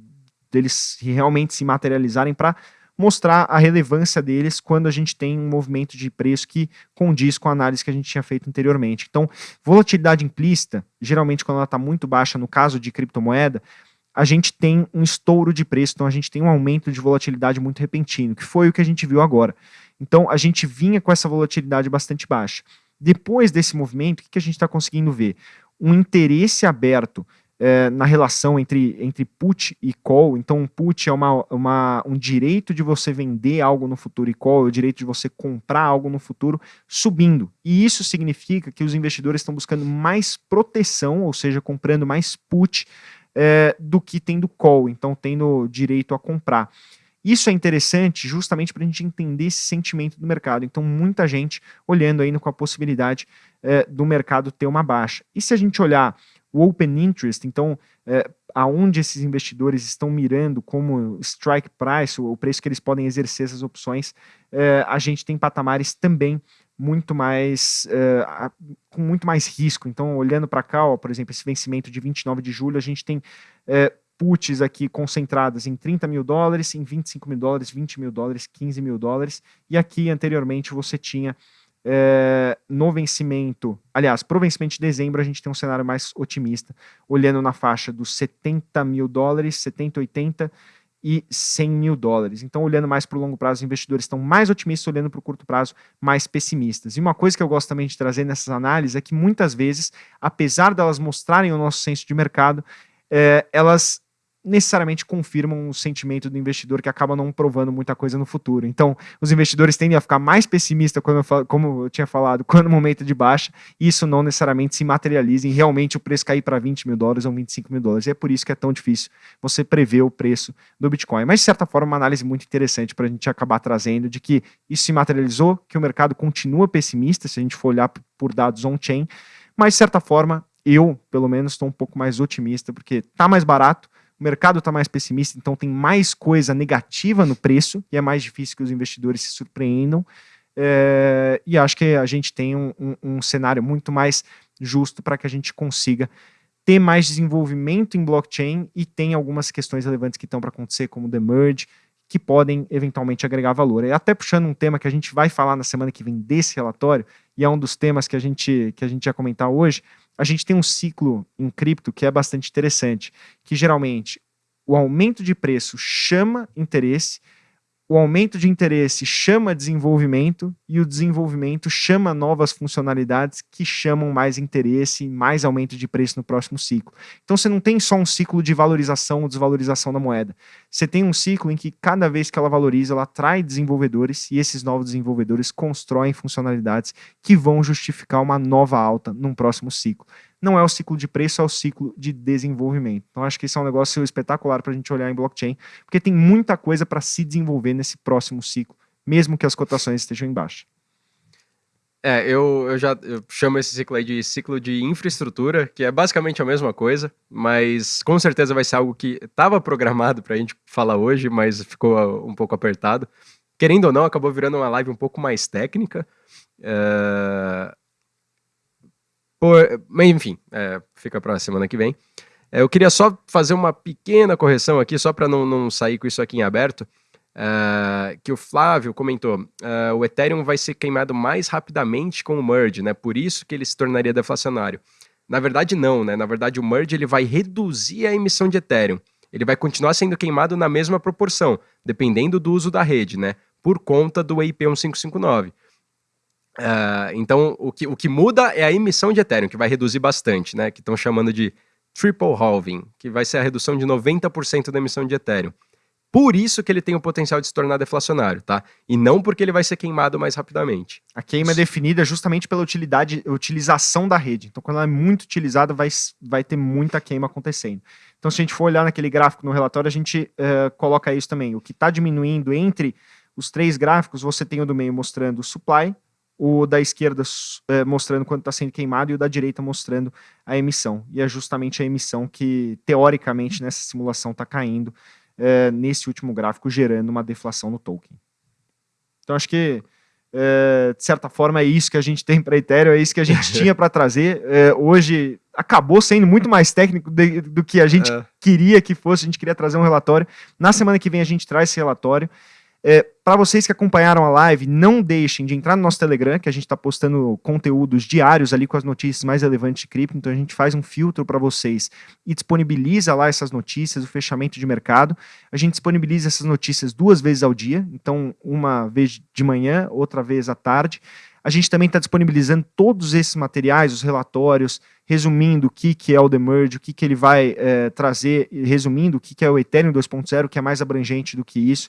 deles realmente se materializarem para mostrar a relevância deles quando a gente tem um movimento de preço que condiz com a análise que a gente tinha feito anteriormente. Então, volatilidade implícita, geralmente quando ela está muito baixa, no caso de criptomoeda, a gente tem um estouro de preço, então a gente tem um aumento de volatilidade muito repentino, que foi o que a gente viu agora. Então, a gente vinha com essa volatilidade bastante baixa. Depois desse movimento, o que a gente está conseguindo ver? Um interesse aberto é, na relação entre, entre put e call. Então, um put é uma, uma, um direito de você vender algo no futuro e call é o direito de você comprar algo no futuro subindo. E isso significa que os investidores estão buscando mais proteção, ou seja, comprando mais put é, do que tendo call, então tendo direito a comprar. Isso é interessante justamente para a gente entender esse sentimento do mercado. Então, muita gente olhando aí com a possibilidade é, do mercado ter uma baixa. E se a gente olhar o open interest, então, é, aonde esses investidores estão mirando como strike price, o preço que eles podem exercer essas opções, é, a gente tem patamares também muito mais é, com muito mais risco. Então, olhando para cá, ó, por exemplo, esse vencimento de 29 de julho, a gente tem é, puts aqui concentradas em 30 mil dólares, em 25 mil dólares, 20 mil dólares, 15 mil dólares, e aqui anteriormente você tinha é, no vencimento, aliás, para o vencimento de dezembro a gente tem um cenário mais otimista, olhando na faixa dos 70 mil dólares, 70, 80 e 100 mil dólares. Então, olhando mais para o longo prazo, os investidores estão mais otimistas, olhando para o curto prazo, mais pessimistas. E uma coisa que eu gosto também de trazer nessas análises é que muitas vezes, apesar delas mostrarem o nosso senso de mercado, é, elas necessariamente confirmam o sentimento do investidor que acaba não provando muita coisa no futuro. Então, os investidores tendem a ficar mais pessimistas, quando eu falo, como eu tinha falado, quando o momento de baixa, e isso não necessariamente se materializa em realmente o preço cair para 20 mil dólares ou 25 mil dólares. E é por isso que é tão difícil você prever o preço do Bitcoin. Mas, de certa forma, uma análise muito interessante para a gente acabar trazendo de que isso se materializou, que o mercado continua pessimista, se a gente for olhar por dados on-chain, mas, de certa forma, eu, pelo menos, estou um pouco mais otimista, porque está mais barato, o mercado está mais pessimista, então tem mais coisa negativa no preço e é mais difícil que os investidores se surpreendam. É, e acho que a gente tem um, um, um cenário muito mais justo para que a gente consiga ter mais desenvolvimento em blockchain e tem algumas questões relevantes que estão para acontecer, como o The Merge, que podem eventualmente agregar valor. E até puxando um tema que a gente vai falar na semana que vem desse relatório, e é um dos temas que a gente, que a gente ia comentar hoje, a gente tem um ciclo em cripto que é bastante interessante, que geralmente o aumento de preço chama interesse, o aumento de interesse chama desenvolvimento e o desenvolvimento chama novas funcionalidades que chamam mais interesse e mais aumento de preço no próximo ciclo. Então você não tem só um ciclo de valorização ou desvalorização da moeda. Você tem um ciclo em que cada vez que ela valoriza, ela atrai desenvolvedores e esses novos desenvolvedores constroem funcionalidades que vão justificar uma nova alta num próximo ciclo não é o ciclo de preço, é o ciclo de desenvolvimento. Então, acho que isso é um negócio espetacular para a gente olhar em blockchain, porque tem muita coisa para se desenvolver nesse próximo ciclo, mesmo que as cotações estejam em baixa. É, eu, eu já eu chamo esse ciclo aí de ciclo de infraestrutura, que é basicamente a mesma coisa, mas com certeza vai ser algo que estava programado para a gente falar hoje, mas ficou uh, um pouco apertado. Querendo ou não, acabou virando uma live um pouco mais técnica. Uh, por, mas enfim, é, fica para a semana que vem. É, eu queria só fazer uma pequena correção aqui, só para não, não sair com isso aqui em aberto. É, que o Flávio comentou, é, o Ethereum vai ser queimado mais rapidamente com o merge, né? Por isso que ele se tornaria deflacionário. Na verdade, não, né? Na verdade, o merge ele vai reduzir a emissão de Ethereum. Ele vai continuar sendo queimado na mesma proporção, dependendo do uso da rede, né? Por conta do EIP 1559. Uh, então, o que, o que muda é a emissão de Ethereum, que vai reduzir bastante, né? Que estão chamando de triple halving, que vai ser a redução de 90% da emissão de Ethereum. Por isso que ele tem o potencial de se tornar deflacionário, tá? E não porque ele vai ser queimado mais rapidamente. A queima é definida justamente pela utilidade, utilização da rede. Então, quando ela é muito utilizada, vai, vai ter muita queima acontecendo. Então, se a gente for olhar naquele gráfico no relatório, a gente uh, coloca isso também. O que está diminuindo entre os três gráficos, você tem o do meio mostrando o supply, o da esquerda é, mostrando quanto está sendo queimado e o da direita mostrando a emissão. E é justamente a emissão que, teoricamente, nessa simulação está caindo é, nesse último gráfico, gerando uma deflação no token. Então, acho que, é, de certa forma, é isso que a gente tem para Ethereum, é isso que a gente tinha para trazer. Hoje acabou sendo muito mais técnico de, do que a gente é. queria que fosse, a gente queria trazer um relatório. Na semana que vem a gente traz esse relatório. É, para vocês que acompanharam a live, não deixem de entrar no nosso Telegram, que a gente está postando conteúdos diários ali com as notícias mais relevantes de cripto. Então a gente faz um filtro para vocês e disponibiliza lá essas notícias, o fechamento de mercado. A gente disponibiliza essas notícias duas vezes ao dia, então uma vez de manhã, outra vez à tarde. A gente também está disponibilizando todos esses materiais, os relatórios, resumindo o que, que é o The Merge, o que, que ele vai é, trazer, resumindo o que, que é o Ethereum 2.0, que é mais abrangente do que isso.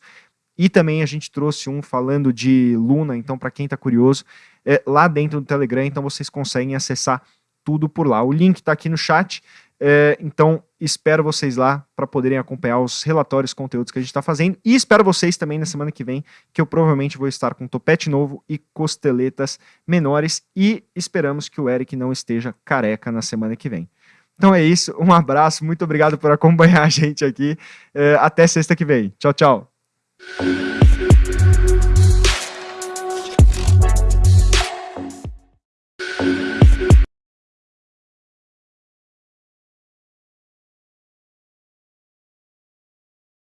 E também a gente trouxe um falando de Luna, então para quem está curioso, é, lá dentro do Telegram, então vocês conseguem acessar tudo por lá. O link está aqui no chat, é, então espero vocês lá para poderem acompanhar os relatórios, conteúdos que a gente está fazendo. E espero vocês também na semana que vem, que eu provavelmente vou estar com topete novo e costeletas menores. E esperamos que o Eric não esteja careca na semana que vem. Então é isso, um abraço, muito obrigado por acompanhar a gente aqui. É, até sexta que vem. Tchau, tchau. Thank you.